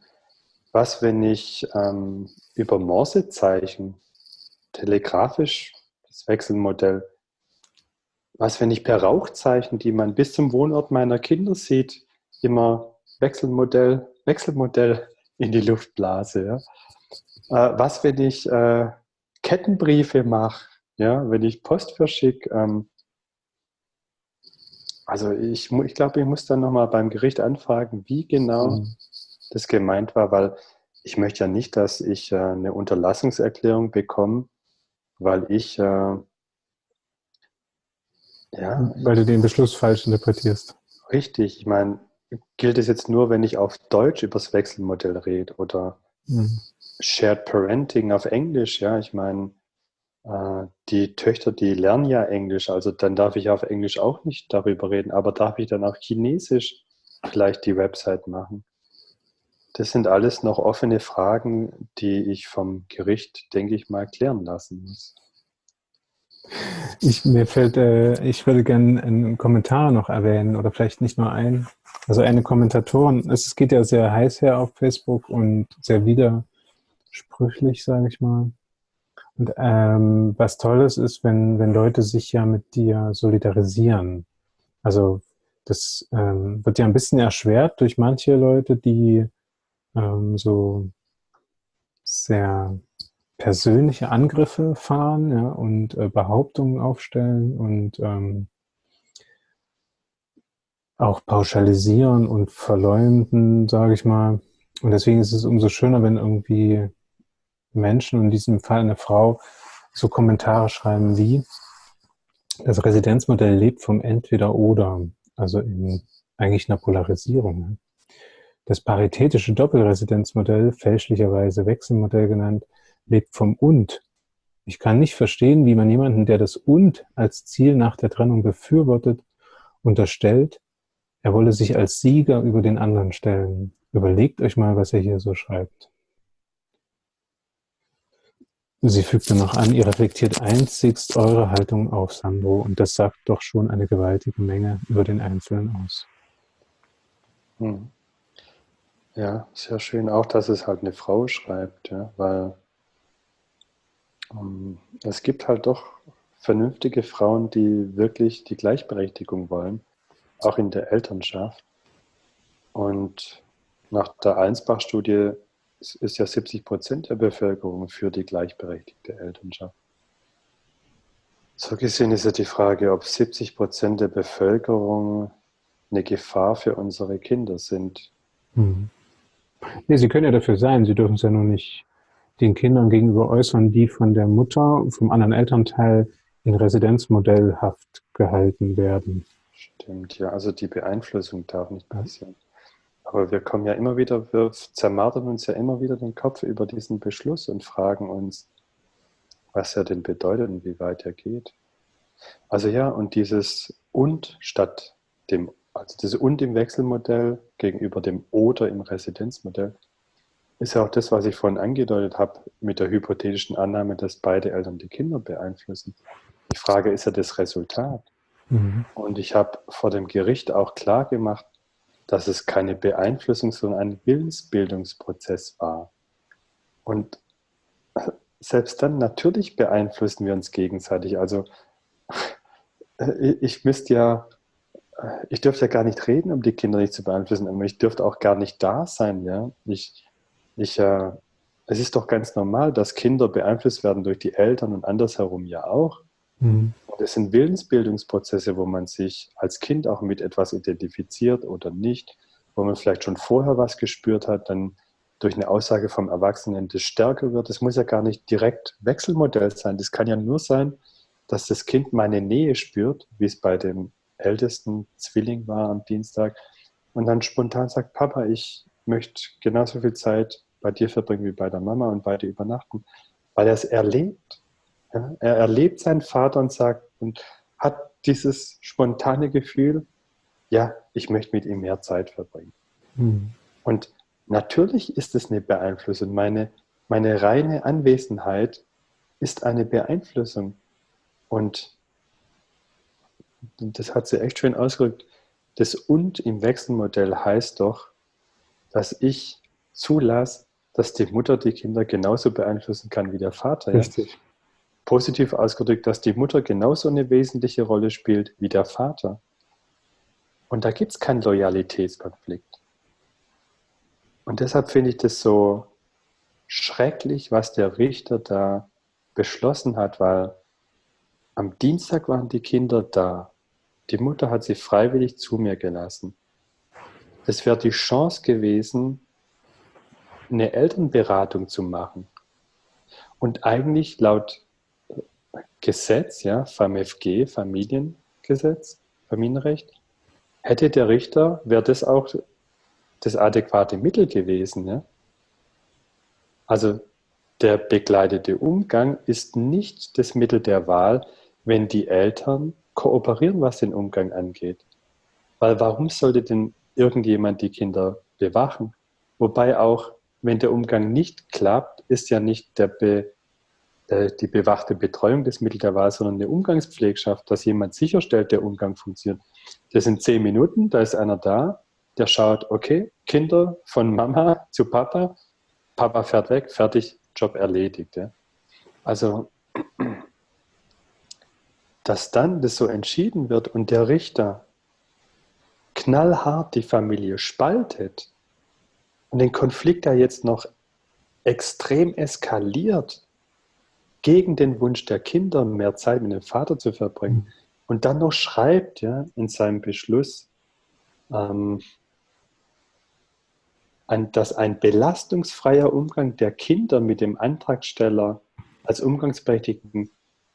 Was, wenn ich ähm, über Morsezeichen, telegrafisch, das Wechselmodell, was, wenn ich per Rauchzeichen, die man bis zum Wohnort meiner Kinder sieht, immer Wechselmodell, Wechselmodell in die Luft blase? Ja? Äh, was, wenn ich äh, Kettenbriefe mache, ja, wenn ich Post verschicke? Ähm, also ich, ich glaube, ich muss dann nochmal beim Gericht anfragen, wie genau mhm das gemeint war, weil ich möchte ja nicht, dass ich äh, eine Unterlassungserklärung bekomme, weil ich äh, ja, weil du den Beschluss falsch interpretierst. Richtig, ich meine, gilt es jetzt nur, wenn ich auf Deutsch über das Wechselmodell rede oder mhm. Shared Parenting auf Englisch, ja, ich meine, äh, die Töchter, die lernen ja Englisch, also dann darf ich auf Englisch auch nicht darüber reden, aber darf ich dann auch Chinesisch vielleicht die Website machen? Das sind alles noch offene Fragen, die ich vom Gericht, denke ich mal, klären lassen muss. Ich, mir fällt, äh, ich würde gerne einen Kommentar noch erwähnen oder vielleicht nicht nur einen. Also eine Kommentatorin, es geht ja sehr heiß her auf Facebook und sehr widersprüchlich, sage ich mal. Und ähm, was Tolles ist, wenn, wenn Leute sich ja mit dir solidarisieren. Also das ähm, wird ja ein bisschen erschwert durch manche Leute, die ähm, so sehr persönliche Angriffe fahren ja, und äh, Behauptungen aufstellen und ähm, auch pauschalisieren und verleumden, sage ich mal. Und deswegen ist es umso schöner, wenn irgendwie Menschen, in diesem Fall eine Frau, so Kommentare schreiben wie, das Residenzmodell lebt vom Entweder-Oder, also in eigentlich einer Polarisierung. Das paritätische Doppelresidenzmodell, fälschlicherweise Wechselmodell genannt, lebt vom Und. Ich kann nicht verstehen, wie man jemanden, der das Und als Ziel nach der Trennung befürwortet, unterstellt, er wolle sich als Sieger über den anderen stellen. Überlegt euch mal, was er hier so schreibt. Sie fügte noch an, ihr reflektiert einzigst eure Haltung auf Sandro und das sagt doch schon eine gewaltige Menge über den Einzelnen aus. Hm. Ja, sehr schön auch, dass es halt eine Frau schreibt, ja, weil um, ähm, es gibt halt doch vernünftige Frauen, die wirklich die Gleichberechtigung wollen, auch in der Elternschaft. Und nach der Einsbach-Studie ist ja 70 Prozent der Bevölkerung für die gleichberechtigte Elternschaft. So gesehen ist ja die Frage, ob 70 Prozent der Bevölkerung eine Gefahr für unsere Kinder sind. Mhm. Nee, sie können ja dafür sein, sie dürfen es ja nur nicht den Kindern gegenüber äußern, die von der Mutter, vom anderen Elternteil in Residenzmodellhaft gehalten werden. Stimmt, ja, also die Beeinflussung darf nicht passieren. Aber wir kommen ja immer wieder, wir zermartern uns ja immer wieder den Kopf über diesen Beschluss und fragen uns, was er denn bedeutet und wie weit er geht. Also ja, und dieses und statt dem also das Und im Wechselmodell gegenüber dem Oder im Residenzmodell ist ja auch das, was ich vorhin angedeutet habe, mit der hypothetischen Annahme, dass beide Eltern die Kinder beeinflussen. Die Frage ist ja das Resultat. Mhm. Und ich habe vor dem Gericht auch klar gemacht, dass es keine Beeinflussung, sondern ein Willensbildungsprozess war. Und selbst dann, natürlich beeinflussen wir uns gegenseitig. Also ich müsste ja, ich dürfte ja gar nicht reden, um die Kinder nicht zu beeinflussen, aber ich dürfte auch gar nicht da sein. Ja? Ich, ich, äh, es ist doch ganz normal, dass Kinder beeinflusst werden durch die Eltern und andersherum ja auch. Mhm. Und es sind Willensbildungsprozesse, wo man sich als Kind auch mit etwas identifiziert oder nicht, wo man vielleicht schon vorher was gespürt hat, dann durch eine Aussage vom Erwachsenen das stärker wird. Das muss ja gar nicht direkt Wechselmodell sein. Das kann ja nur sein, dass das Kind meine Nähe spürt, wie es bei dem ältesten Zwilling war am Dienstag, und dann spontan sagt, Papa, ich möchte genauso viel Zeit bei dir verbringen wie bei der Mama und beide übernachten, weil er es erlebt. Ja? Er erlebt seinen Vater und sagt und hat dieses spontane Gefühl, ja, ich möchte mit ihm mehr Zeit verbringen. Mhm. Und natürlich ist es eine Beeinflussung. Meine, meine reine Anwesenheit ist eine Beeinflussung. Und das hat sie echt schön ausgedrückt. Das Und im Wechselmodell heißt doch, dass ich zulasse, dass die Mutter die Kinder genauso beeinflussen kann wie der Vater. Richtig. Positiv ausgedrückt, dass die Mutter genauso eine wesentliche Rolle spielt wie der Vater. Und da gibt es keinen Loyalitätskonflikt. Und deshalb finde ich das so schrecklich, was der Richter da beschlossen hat, weil am Dienstag waren die Kinder da. Die Mutter hat sie freiwillig zu mir gelassen. Es wäre die Chance gewesen, eine Elternberatung zu machen. Und eigentlich laut Gesetz, ja, FAMFG, Familiengesetz, Familienrecht, hätte der Richter, wäre das auch das adäquate Mittel gewesen. Ja? Also der begleitete Umgang ist nicht das Mittel der Wahl, wenn die Eltern kooperieren, was den Umgang angeht. Weil warum sollte denn irgendjemand die Kinder bewachen? Wobei auch, wenn der Umgang nicht klappt, ist ja nicht der Be, die bewachte Betreuung des Mittel der Wahl, sondern eine Umgangspflegschaft, dass jemand sicherstellt, der Umgang funktioniert. Das sind zehn Minuten, da ist einer da, der schaut, okay, Kinder von Mama zu Papa, Papa fährt weg, fertig, Job erledigt. Ja. Also dass dann das so entschieden wird und der Richter knallhart die Familie spaltet und den Konflikt da jetzt noch extrem eskaliert gegen den Wunsch der Kinder, mehr Zeit mit dem Vater zu verbringen mhm. und dann noch schreibt ja, in seinem Beschluss, ähm, dass ein belastungsfreier Umgang der Kinder mit dem Antragsteller als Umgangsberechtigten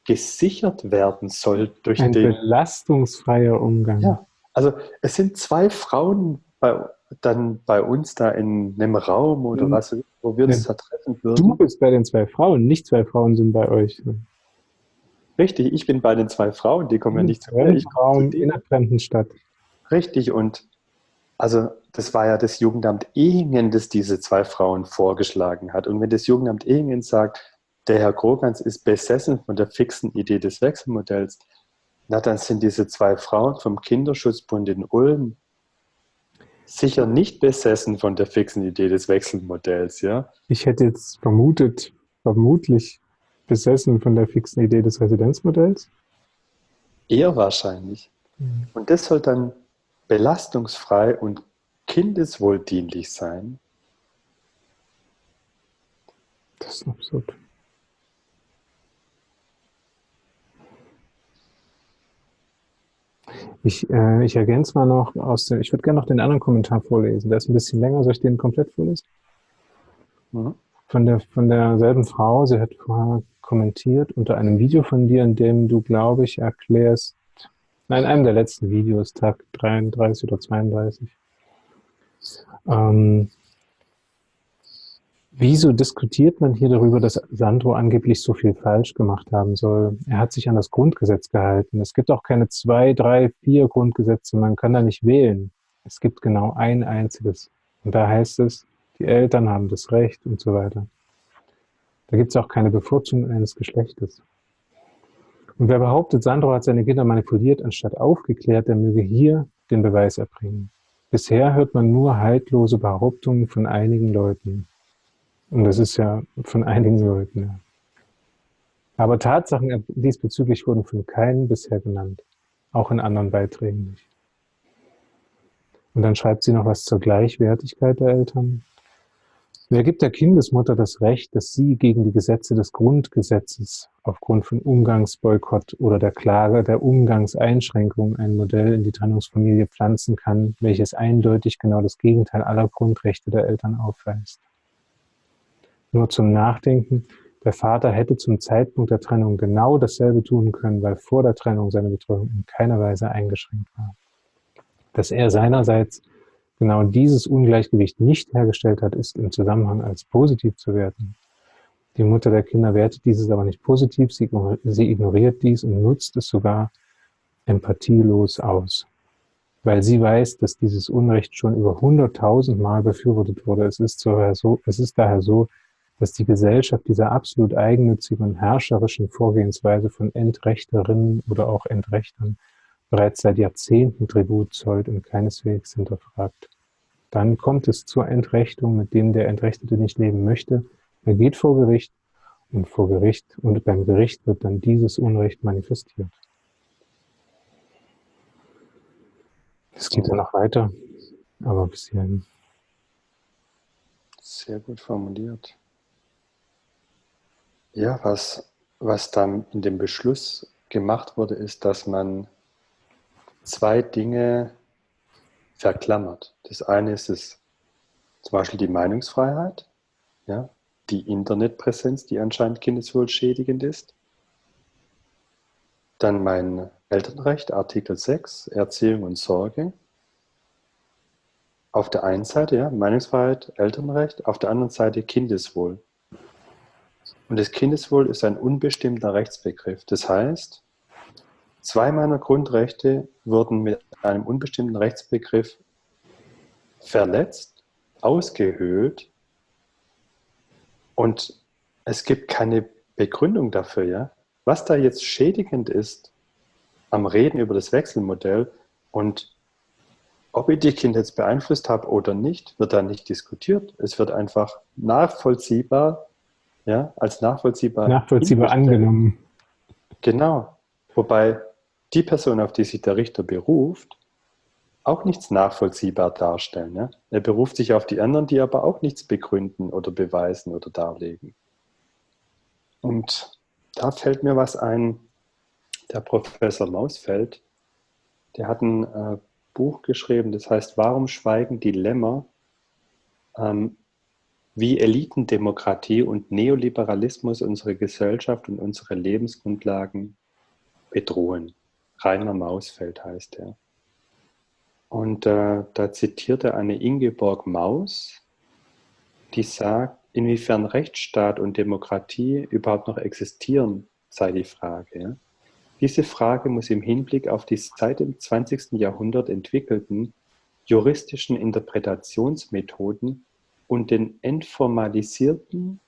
gesichert werden soll durch Ein den... belastungsfreier Umgang. Ja, also es sind zwei Frauen bei, dann bei uns da in einem Raum oder mhm. was, wo wir uns da treffen würden. Du bist bei den zwei Frauen, nicht zwei Frauen sind bei euch. Richtig, ich bin bei den zwei Frauen, die kommen ja nicht zu mir. Ich Frauen in einer fremden Stadt. Richtig, und also das war ja das Jugendamt Ehingen, das diese zwei Frauen vorgeschlagen hat. Und wenn das Jugendamt Ehingen sagt, der Herr Krogans ist besessen von der fixen Idee des Wechselmodells. Na, dann sind diese zwei Frauen vom Kinderschutzbund in Ulm sicher nicht besessen von der fixen Idee des Wechselmodells, ja? Ich hätte jetzt vermutet, vermutlich besessen von der fixen Idee des Residenzmodells. Eher wahrscheinlich. Mhm. Und das soll dann belastungsfrei und kindeswohldienlich sein. Das ist absurd. Ich, äh, ich ergänze mal noch aus dem, ich würde gerne noch den anderen Kommentar vorlesen. Der ist ein bisschen länger. Soll ich den komplett vorlesen? Mhm. Von, der, von derselben Frau, sie hat vorher kommentiert unter einem Video von dir, in dem du, glaube ich, erklärst, nein, einem der letzten Videos, Tag 33 oder 32, ähm, Wieso diskutiert man hier darüber, dass Sandro angeblich so viel falsch gemacht haben soll? Er hat sich an das Grundgesetz gehalten. Es gibt auch keine zwei, drei, vier Grundgesetze. Man kann da nicht wählen. Es gibt genau ein einziges. Und da heißt es, die Eltern haben das Recht und so weiter. Da gibt es auch keine Bevorzugung eines Geschlechtes. Und wer behauptet, Sandro hat seine Kinder manipuliert, anstatt aufgeklärt, der möge hier den Beweis erbringen. Bisher hört man nur haltlose Behauptungen von einigen Leuten. Und das ist ja von einigen Leuten. Ja. Aber Tatsachen diesbezüglich wurden von keinem bisher genannt. Auch in anderen Beiträgen nicht. Und dann schreibt sie noch was zur Gleichwertigkeit der Eltern. Wer gibt der Kindesmutter das Recht, dass sie gegen die Gesetze des Grundgesetzes aufgrund von Umgangsboykott oder der Klage der Umgangseinschränkung ein Modell in die Trennungsfamilie pflanzen kann, welches eindeutig genau das Gegenteil aller Grundrechte der Eltern aufweist? Nur zum Nachdenken, der Vater hätte zum Zeitpunkt der Trennung genau dasselbe tun können, weil vor der Trennung seine Betreuung in keiner Weise eingeschränkt war. Dass er seinerseits genau dieses Ungleichgewicht nicht hergestellt hat, ist im Zusammenhang als positiv zu werten. Die Mutter der Kinder wertet dieses aber nicht positiv, sie, ignoriert dies und nutzt es sogar empathielos aus. Weil sie weiß, dass dieses Unrecht schon über hunderttausend Mal befürwortet wurde. Es ist, so, es ist daher so, dass die Gesellschaft dieser absolut eigennützigen und herrscherischen Vorgehensweise von Entrechterinnen oder auch Entrechtern bereits seit Jahrzehnten Tribut zollt und keineswegs hinterfragt. Dann kommt es zur Entrechtung, mit dem der Entrechtete nicht leben möchte. Er geht vor Gericht und vor Gericht und beim Gericht wird dann dieses Unrecht manifestiert. Es geht ja noch weiter, aber bis hierhin. Sehr gut formuliert. Ja, was, was dann in dem Beschluss gemacht wurde, ist, dass man zwei Dinge verklammert. Das eine ist es, zum Beispiel die Meinungsfreiheit, ja, die Internetpräsenz, die anscheinend kindeswohlschädigend ist. Dann mein Elternrecht, Artikel 6, Erziehung und Sorge. Auf der einen Seite, ja, Meinungsfreiheit, Elternrecht, auf der anderen Seite Kindeswohl. Und das Kindeswohl ist ein unbestimmter Rechtsbegriff. Das heißt, zwei meiner Grundrechte wurden mit einem unbestimmten Rechtsbegriff verletzt, ausgehöhlt und es gibt keine Begründung dafür. Ja? Was da jetzt schädigend ist am Reden über das Wechselmodell und ob ich die Kinder jetzt beeinflusst habe oder nicht, wird da nicht diskutiert. Es wird einfach nachvollziehbar ja, als nachvollziehbar. Nachvollziehbar angenommen. Genau. Wobei die Person, auf die sich der Richter beruft, auch nichts nachvollziehbar darstellen. Ja? Er beruft sich auf die anderen, die aber auch nichts begründen oder beweisen oder darlegen. Und da fällt mir was ein, der Professor Mausfeld, der hat ein äh, Buch geschrieben, das heißt, warum schweigen die Lämmer? Ähm, wie Elitendemokratie und Neoliberalismus unsere Gesellschaft und unsere Lebensgrundlagen bedrohen. Rainer Mausfeld heißt er. Und äh, da zitiert er eine Ingeborg Maus, die sagt, inwiefern Rechtsstaat und Demokratie überhaupt noch existieren, sei die Frage. Diese Frage muss im Hinblick auf die seit dem 20. Jahrhundert entwickelten juristischen Interpretationsmethoden und den entformalisierten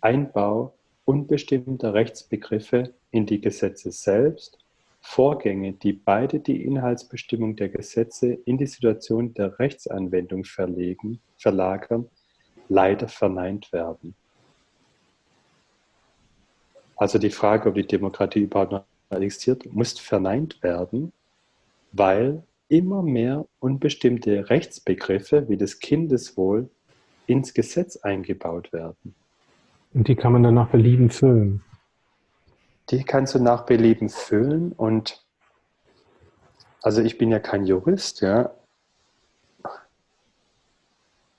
Einbau unbestimmter Rechtsbegriffe in die Gesetze selbst, Vorgänge, die beide die Inhaltsbestimmung der Gesetze in die Situation der Rechtsanwendung verlegen, verlagern, leider verneint werden. Also die Frage, ob die Demokratie überhaupt noch existiert, muss verneint werden, weil immer mehr unbestimmte Rechtsbegriffe wie das Kindeswohl ins Gesetz eingebaut werden. Und die kann man dann nach Belieben füllen. Die kannst du nach Belieben füllen und also ich bin ja kein Jurist, ja.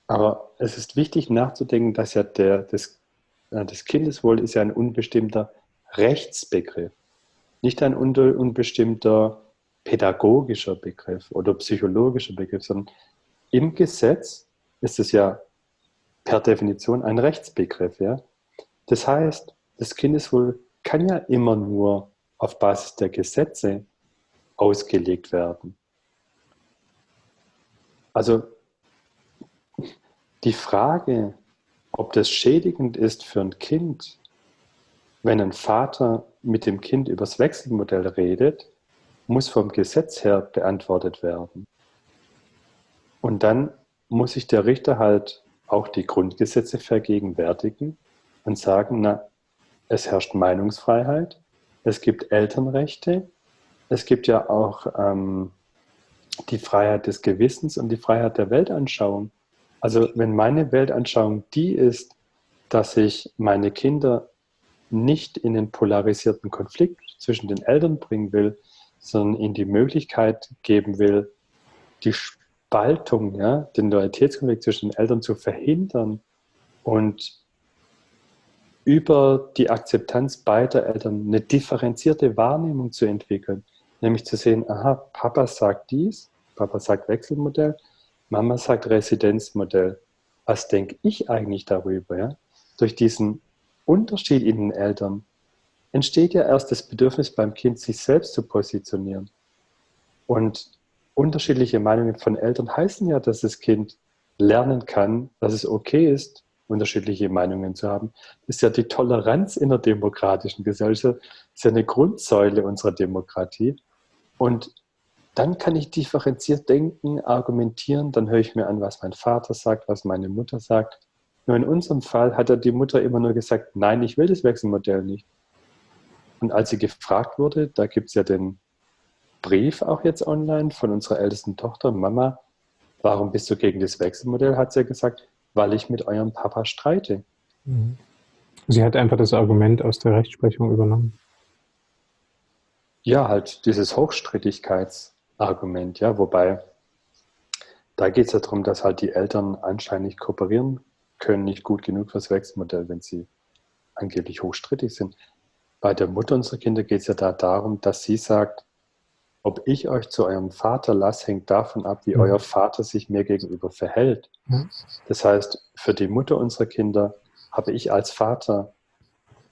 Aber es ist wichtig nachzudenken, dass ja der, das, das Kindeswohl ist ja ein unbestimmter Rechtsbegriff, nicht ein unbestimmter pädagogischer Begriff oder psychologischer Begriff, sondern im Gesetz ist es ja per Definition ein Rechtsbegriff. Ja? Das heißt, das Kindeswohl kann ja immer nur auf Basis der Gesetze ausgelegt werden. Also die Frage, ob das schädigend ist für ein Kind, wenn ein Vater mit dem Kind übers Wechselmodell redet, muss vom Gesetz her beantwortet werden. Und dann muss sich der Richter halt auch die Grundgesetze vergegenwärtigen und sagen, na, es herrscht Meinungsfreiheit, es gibt Elternrechte, es gibt ja auch ähm, die Freiheit des Gewissens und die Freiheit der Weltanschauung. Also wenn meine Weltanschauung die ist, dass ich meine Kinder nicht in den polarisierten Konflikt zwischen den Eltern bringen will, sondern ihnen die Möglichkeit geben will, die Spaltung, ja, den Loyalitätskonflikt zwischen den Eltern zu verhindern und über die Akzeptanz beider Eltern eine differenzierte Wahrnehmung zu entwickeln. Nämlich zu sehen, aha, Papa sagt dies, Papa sagt Wechselmodell, Mama sagt Residenzmodell. Was denke ich eigentlich darüber? Ja? Durch diesen Unterschied in den Eltern entsteht ja erst das Bedürfnis beim Kind, sich selbst zu positionieren. Und unterschiedliche Meinungen von Eltern heißen ja, dass das Kind lernen kann, dass es okay ist, unterschiedliche Meinungen zu haben. Das ist ja die Toleranz in der demokratischen Gesellschaft, ist ja eine Grundsäule unserer Demokratie. Und dann kann ich differenziert denken, argumentieren, dann höre ich mir an, was mein Vater sagt, was meine Mutter sagt. Nur in unserem Fall hat ja die Mutter immer nur gesagt, nein, ich will das Wechselmodell nicht. Und als sie gefragt wurde, da gibt es ja den Brief auch jetzt online von unserer ältesten Tochter, Mama, warum bist du gegen das Wechselmodell, hat sie gesagt, weil ich mit eurem Papa streite. Mhm. Sie hat einfach das Argument aus der Rechtsprechung übernommen. Ja, halt dieses Hochstrittigkeitsargument, ja, wobei da geht es ja darum, dass halt die Eltern anscheinend nicht kooperieren können, nicht gut genug fürs Wechselmodell, wenn sie angeblich hochstrittig sind. Bei der Mutter unserer Kinder geht es ja da darum, dass sie sagt, ob ich euch zu eurem Vater lasse, hängt davon ab, wie mhm. euer Vater sich mir gegenüber verhält. Mhm. Das heißt, für die Mutter unserer Kinder habe ich als Vater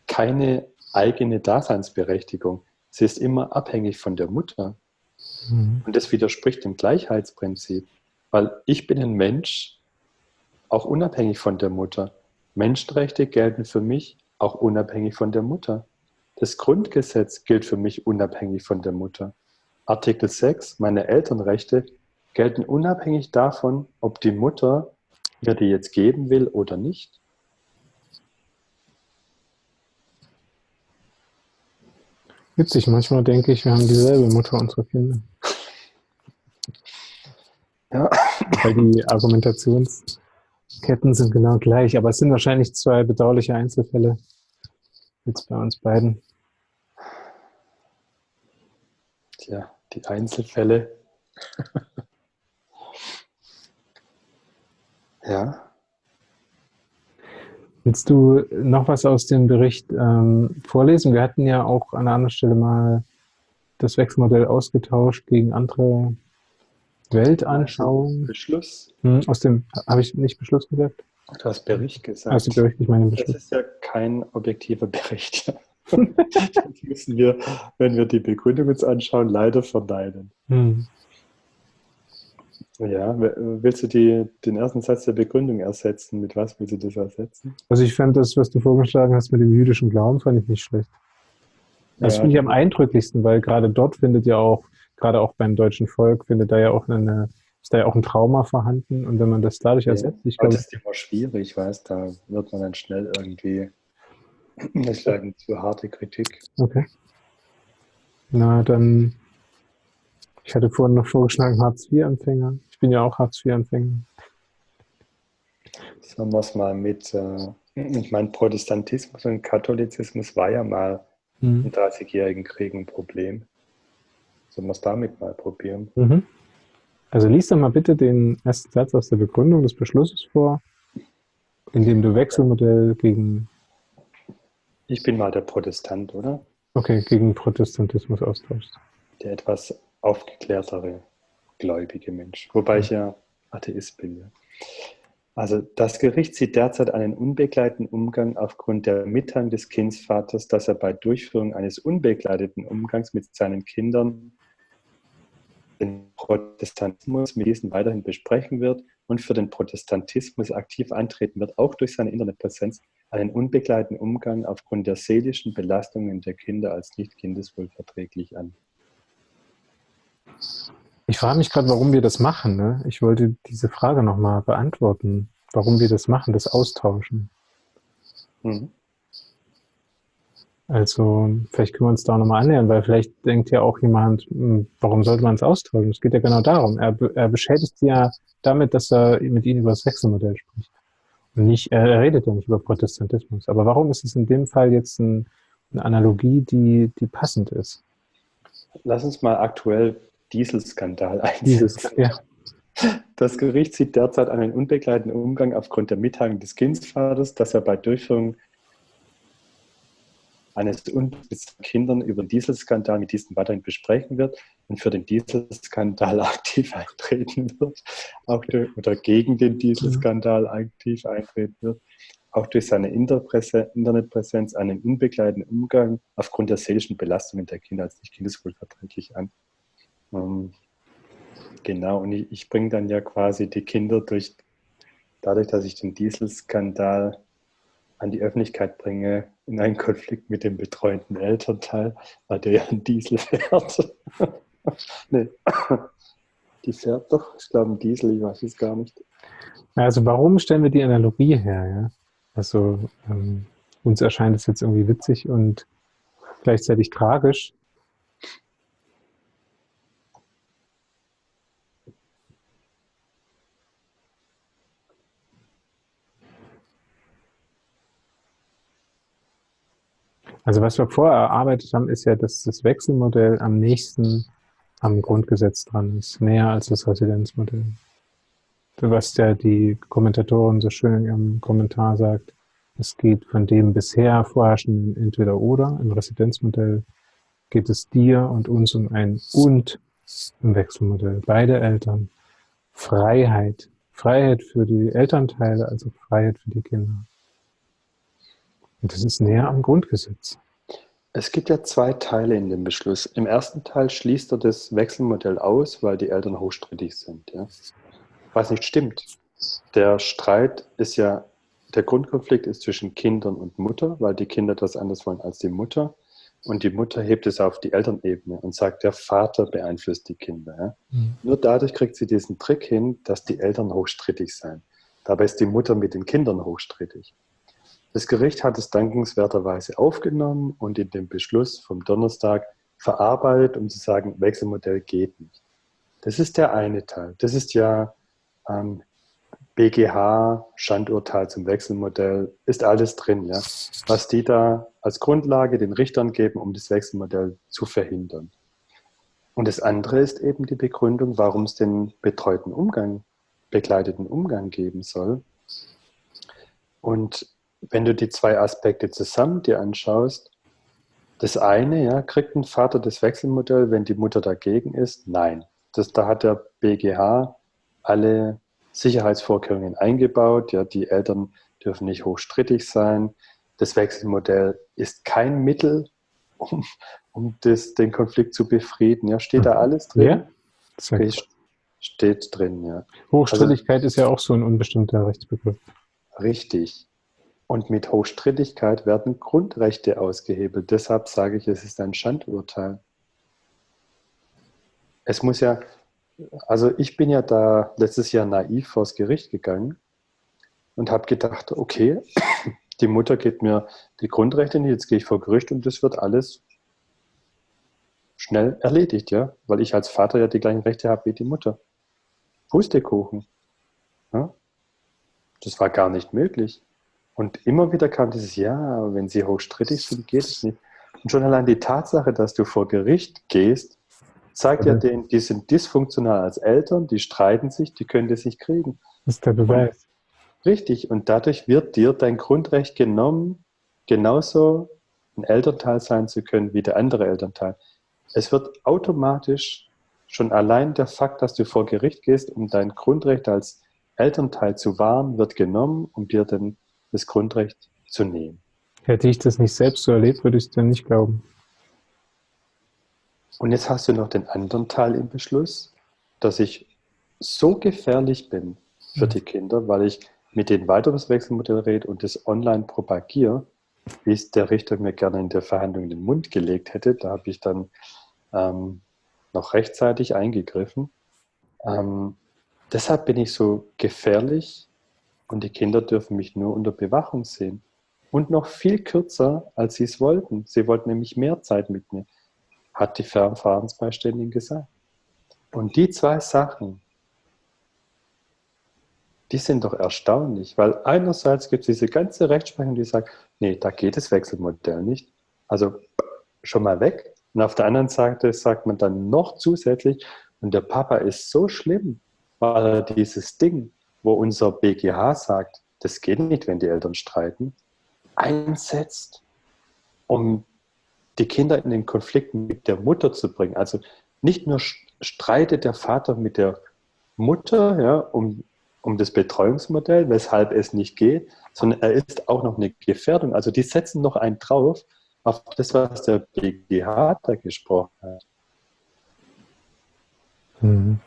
keine eigene Daseinsberechtigung. Sie ist immer abhängig von der Mutter. Mhm. Und das widerspricht dem Gleichheitsprinzip, weil ich bin ein Mensch, auch unabhängig von der Mutter. Menschenrechte gelten für mich auch unabhängig von der Mutter. Das Grundgesetz gilt für mich unabhängig von der Mutter. Artikel 6, meine Elternrechte, gelten unabhängig davon, ob die Mutter mir die jetzt geben will oder nicht. Witzig, manchmal denke ich, wir haben dieselbe Mutter unserer Kinder. Ja. Weil die Argumentationsketten sind genau gleich, aber es sind wahrscheinlich zwei bedauerliche Einzelfälle jetzt bei uns beiden. Tja, die Einzelfälle. ja. Willst du noch was aus dem Bericht ähm, vorlesen? Wir hatten ja auch an einer anderen Stelle mal das Wechselmodell ausgetauscht gegen andere Weltanschauungen. Beschluss? Hm, aus dem, habe ich nicht Beschluss gesagt? Du hast Bericht gesagt. Dem Bericht, ich meine Beschluss. Das ist ja kein objektiver Bericht. Das müssen wir, wenn wir die Begründung uns anschauen, leider verneinen. Hm. Ja, willst du die, den ersten Satz der Begründung ersetzen? Mit was willst du das ersetzen? Also ich fand das, was du vorgeschlagen hast mit dem jüdischen Glauben, fand ich nicht schlecht. Das ja. finde ich am eindrücklichsten, weil gerade dort findet ja auch, gerade auch beim deutschen Volk, findet da ja auch eine, ist da ja auch ein Trauma vorhanden und wenn man das dadurch ersetzt, ich glaube... Das ist immer schwierig, weißt da wird man dann schnell irgendwie das ist eine zu harte Kritik. Okay. Na, dann, ich hatte vorhin noch vorgeschlagen, Hartz-IV-Empfänger. Ich bin ja auch Hartz-IV-Empfänger. Sagen wir es mal mit, äh, ich meine, Protestantismus und Katholizismus war ja mal mhm. im 30-jährigen Krieg ein Problem. Sollen wir es damit mal probieren? Mhm. Also lies doch mal bitte den ersten Satz aus der Begründung des Beschlusses vor, in dem du Wechselmodell gegen ich bin mal der Protestant, oder? Okay, gegen Protestantismus austauschst. Der etwas aufgeklärtere, gläubige Mensch. Wobei ich ja Atheist bin. Ja. Also das Gericht sieht derzeit einen unbegleiteten Umgang aufgrund der Mitteilung des Kindsvaters, dass er bei Durchführung eines unbegleiteten Umgangs mit seinen Kindern den Protestantismus mit diesen weiterhin besprechen wird und für den Protestantismus aktiv antreten wird, auch durch seine Internetpräsenz, einen unbegleiteten Umgang aufgrund der seelischen Belastungen der Kinder als nicht kindeswohlverträglich an. Ich frage mich gerade, warum wir das machen. Ne? Ich wollte diese Frage nochmal beantworten, warum wir das machen, das Austauschen. Mhm. Also vielleicht können wir uns da nochmal annähern, weil vielleicht denkt ja auch jemand, hm, warum sollte man es ausdrücken? Es geht ja genau darum. Er, er beschädigt sie ja damit, dass er mit ihnen über das Wechselmodell spricht. Und nicht, er redet ja nicht über Protestantismus. Aber warum ist es in dem Fall jetzt ein, eine Analogie, die, die passend ist? Lass uns mal aktuell Dieselskandal einsetzen. Ja. Das Gericht sieht derzeit einen unbegleiteten Umgang aufgrund der Mitteilung des Kindsvaters, dass er bei Durchführung eines unbesitzten Kindern über den Dieselskandal mit diesen weiterhin besprechen wird und für den Dieselskandal aktiv eintreten wird, auch durch, oder gegen den Dieselskandal aktiv eintreten wird, auch durch seine Internetpräsenz einen unbegleiteten Umgang aufgrund der seelischen Belastungen der Kinder als nicht kindeswohlverträglich an. Ähm, genau, und ich, ich bringe dann ja quasi die Kinder durch, dadurch, dass ich den Dieselskandal an die Öffentlichkeit bringe, in einen Konflikt mit dem betreuenden Elternteil, weil der ja einen Diesel fährt. nee, die fährt doch, ich glaube, ein Diesel, ich weiß es gar nicht. Also warum stellen wir die Analogie her? Ja? Also ähm, uns erscheint es jetzt irgendwie witzig und gleichzeitig tragisch, Also was wir vorher erarbeitet haben, ist ja, dass das Wechselmodell am nächsten am Grundgesetz dran ist, näher als das Residenzmodell. Was ja die Kommentatorin so schön in ihrem Kommentar sagt, es geht von dem bisher vorherrschenden Entweder-Oder im Residenzmodell geht es dir und uns um ein Und im Wechselmodell. Beide Eltern. Freiheit. Freiheit für die Elternteile, also Freiheit für die Kinder. Und das ist näher am Grundgesetz. Es gibt ja zwei Teile in dem Beschluss. Im ersten Teil schließt er das Wechselmodell aus, weil die Eltern hochstrittig sind. Ja? Was nicht stimmt. Der Streit ist ja, der Grundkonflikt ist zwischen Kindern und Mutter, weil die Kinder das anders wollen als die Mutter. Und die Mutter hebt es auf die Elternebene und sagt, der Vater beeinflusst die Kinder. Ja? Mhm. Nur dadurch kriegt sie diesen Trick hin, dass die Eltern hochstrittig sind. Dabei ist die Mutter mit den Kindern hochstrittig. Das Gericht hat es dankenswerterweise aufgenommen und in dem Beschluss vom Donnerstag verarbeitet, um zu sagen, Wechselmodell geht nicht. Das ist der eine Teil. Das ist ja ähm, BGH, Schandurteil zum Wechselmodell, ist alles drin, ja. Was die da als Grundlage den Richtern geben, um das Wechselmodell zu verhindern. Und das andere ist eben die Begründung, warum es den betreuten Umgang, begleiteten Umgang geben soll. Und wenn du die zwei Aspekte zusammen dir anschaust, das eine, ja, kriegt ein Vater das Wechselmodell, wenn die Mutter dagegen ist? Nein. Das, da hat der BGH alle Sicherheitsvorkehrungen eingebaut. Ja, die Eltern dürfen nicht hochstrittig sein. Das Wechselmodell ist kein Mittel, um, um das, den Konflikt zu befrieden. Ja, steht da mhm. alles drin? Ja, steht, steht drin, ja. Hochstrittigkeit also, ist ja auch so ein unbestimmter Rechtsbegriff. Richtig. Und mit Hochstrittigkeit werden Grundrechte ausgehebelt. Deshalb sage ich, es ist ein Schandurteil. Es muss ja, also ich bin ja da letztes Jahr naiv vors Gericht gegangen und habe gedacht, okay, die Mutter gibt mir die Grundrechte nicht, jetzt gehe ich vor Gericht und das wird alles schnell erledigt, ja, weil ich als Vater ja die gleichen Rechte habe wie die Mutter. Pustekuchen. Ja? Das war gar nicht möglich. Und immer wieder kam dieses, ja, wenn sie hochstrittig sind, geht es nicht. Und schon allein die Tatsache, dass du vor Gericht gehst, zeigt mhm. ja denen, die sind dysfunktional als Eltern, die streiten sich, die können das nicht kriegen. Das ist der Beweis. Und, richtig. Und dadurch wird dir dein Grundrecht genommen, genauso ein Elternteil sein zu können wie der andere Elternteil. Es wird automatisch schon allein der Fakt, dass du vor Gericht gehst, um dein Grundrecht als Elternteil zu wahren, wird genommen, um dir den das Grundrecht zu nehmen. Hätte ich das nicht selbst so erlebt, würde ich es dir nicht glauben. Und jetzt hast du noch den anderen Teil im Beschluss, dass ich so gefährlich bin für die Kinder, weil ich mit das Wechselmodell rede und das online propagiere, wie es der Richter mir gerne in der Verhandlung in den Mund gelegt hätte. Da habe ich dann ähm, noch rechtzeitig eingegriffen. Ähm, deshalb bin ich so gefährlich und die Kinder dürfen mich nur unter Bewachung sehen. und noch viel kürzer, als sie es wollten. Sie wollten nämlich mehr Zeit mit mir, hat die Verfahrensbeiständin gesagt. Und die zwei Sachen, die sind doch erstaunlich, weil einerseits gibt es diese ganze Rechtsprechung, die sagt, nee, da geht das Wechselmodell nicht. Also schon mal weg. Und auf der anderen Seite sagt man dann noch zusätzlich, und der Papa ist so schlimm, weil er dieses Ding, wo unser BGH sagt, das geht nicht, wenn die Eltern streiten, einsetzt, um die Kinder in den Konflikt mit der Mutter zu bringen. Also nicht nur streitet der Vater mit der Mutter ja, um, um das Betreuungsmodell, weshalb es nicht geht, sondern er ist auch noch eine Gefährdung. Also die setzen noch einen drauf auf das, was der BGH da gesprochen hat. Mhm.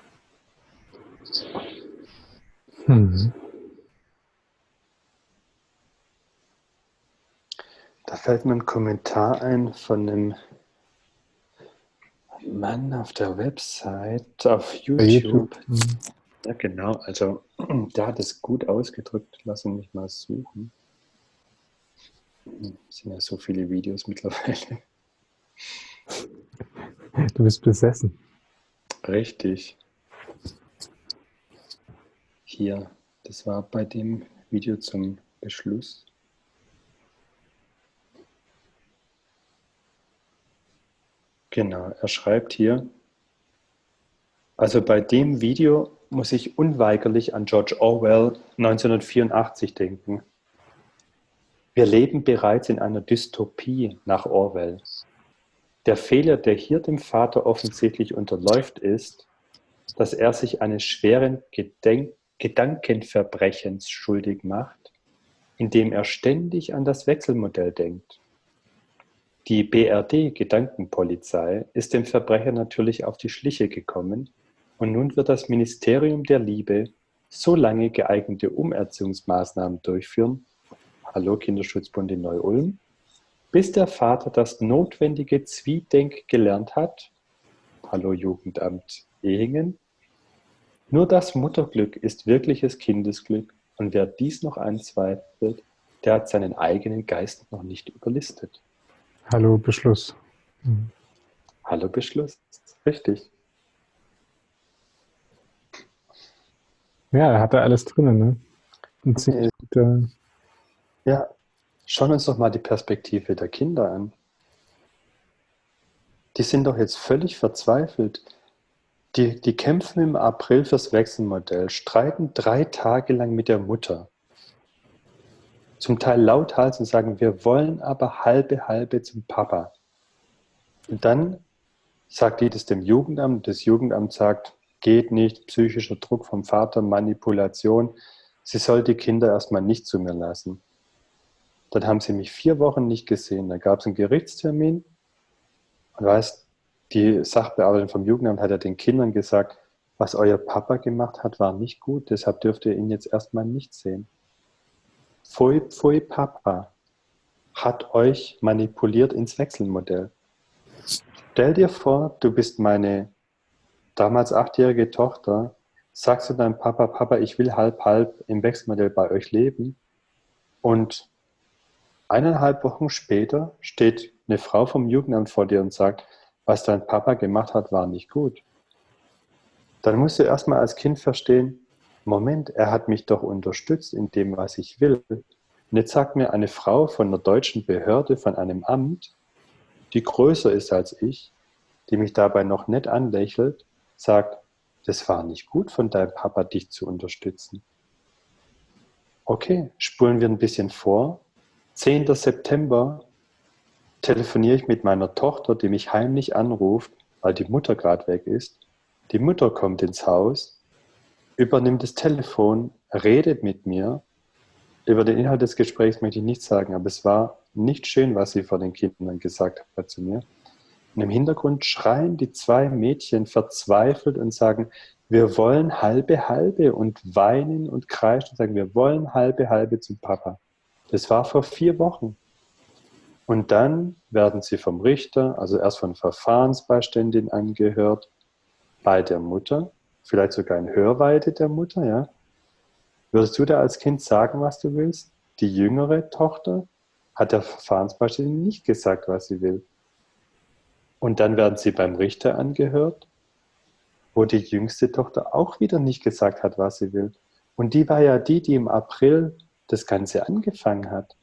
Mhm. Da fällt mir ein Kommentar ein von einem Mann auf der Website, auf YouTube. YouTube. Mhm. Ja, genau. Also, der hat es gut ausgedrückt. Lass mich mal suchen. Es sind ja so viele Videos mittlerweile. Du bist besessen. Richtig. Hier, das war bei dem Video zum Beschluss. Genau, er schreibt hier, also bei dem Video muss ich unweigerlich an George Orwell 1984 denken. Wir leben bereits in einer Dystopie nach Orwell. Der Fehler, der hier dem Vater offensichtlich unterläuft, ist, dass er sich eines schweren Gedenk Gedankenverbrechens schuldig macht, indem er ständig an das Wechselmodell denkt. Die BRD-Gedankenpolizei ist dem Verbrecher natürlich auf die Schliche gekommen und nun wird das Ministerium der Liebe so lange geeignete Umerziehungsmaßnahmen durchführen, Hallo Kinderschutzbund in Neu-Ulm, bis der Vater das notwendige Zwiedenk gelernt hat, Hallo Jugendamt Ehingen, nur das Mutterglück ist wirkliches Kindesglück und wer dies noch anzweifelt, der hat seinen eigenen Geist noch nicht überlistet. Hallo Beschluss. Mhm. Hallo Beschluss, richtig. Ja, er hatte alles drinnen, ne? Und ziemlich gute... Ja, schauen wir uns doch mal die Perspektive der Kinder an. Die sind doch jetzt völlig verzweifelt. Die, die kämpfen im April fürs Wechselmodell, streiten drei Tage lang mit der Mutter zum Teil lauthals und sagen, wir wollen aber halbe, halbe zum Papa. Und dann sagt die das dem Jugendamt, das Jugendamt sagt, geht nicht, psychischer Druck vom Vater, Manipulation, sie soll die Kinder erstmal nicht zu mir lassen. Dann haben sie mich vier Wochen nicht gesehen, dann gab es einen Gerichtstermin und weißt, die Sachbearbeiterin vom Jugendamt hat ja den Kindern gesagt, was euer Papa gemacht hat, war nicht gut, deshalb dürft ihr ihn jetzt erstmal nicht sehen. Pfui Pfui Papa hat euch manipuliert ins Wechselmodell. Stell dir vor, du bist meine damals achtjährige Tochter, sagst du deinem Papa, Papa, ich will halb halb im Wechselmodell bei euch leben und eineinhalb Wochen später steht eine Frau vom Jugendamt vor dir und sagt, was dein Papa gemacht hat, war nicht gut. Dann musst du erstmal als Kind verstehen, Moment, er hat mich doch unterstützt in dem, was ich will. Und jetzt sagt mir eine Frau von einer deutschen Behörde, von einem Amt, die größer ist als ich, die mich dabei noch nett anlächelt, sagt, das war nicht gut von deinem Papa, dich zu unterstützen. Okay, spulen wir ein bisschen vor. 10. September telefoniere ich mit meiner Tochter, die mich heimlich anruft, weil die Mutter gerade weg ist. Die Mutter kommt ins Haus, übernimmt das Telefon, redet mit mir. Über den Inhalt des Gesprächs möchte ich nichts sagen, aber es war nicht schön, was sie vor den Kindern gesagt hat zu mir. Und im Hintergrund schreien die zwei Mädchen verzweifelt und sagen, wir wollen halbe halbe und weinen und kreischen und sagen, wir wollen halbe halbe zum Papa. Das war vor vier Wochen. Und dann werden sie vom Richter, also erst von Verfahrensbeiständin angehört, bei der Mutter vielleicht sogar in Hörweite der Mutter, ja? Würdest du da als Kind sagen, was du willst? Die jüngere Tochter hat der Verfahrensbeiständler nicht gesagt, was sie will. Und dann werden sie beim Richter angehört, wo die jüngste Tochter auch wieder nicht gesagt hat, was sie will. Und die war ja die, die im April das Ganze angefangen hat.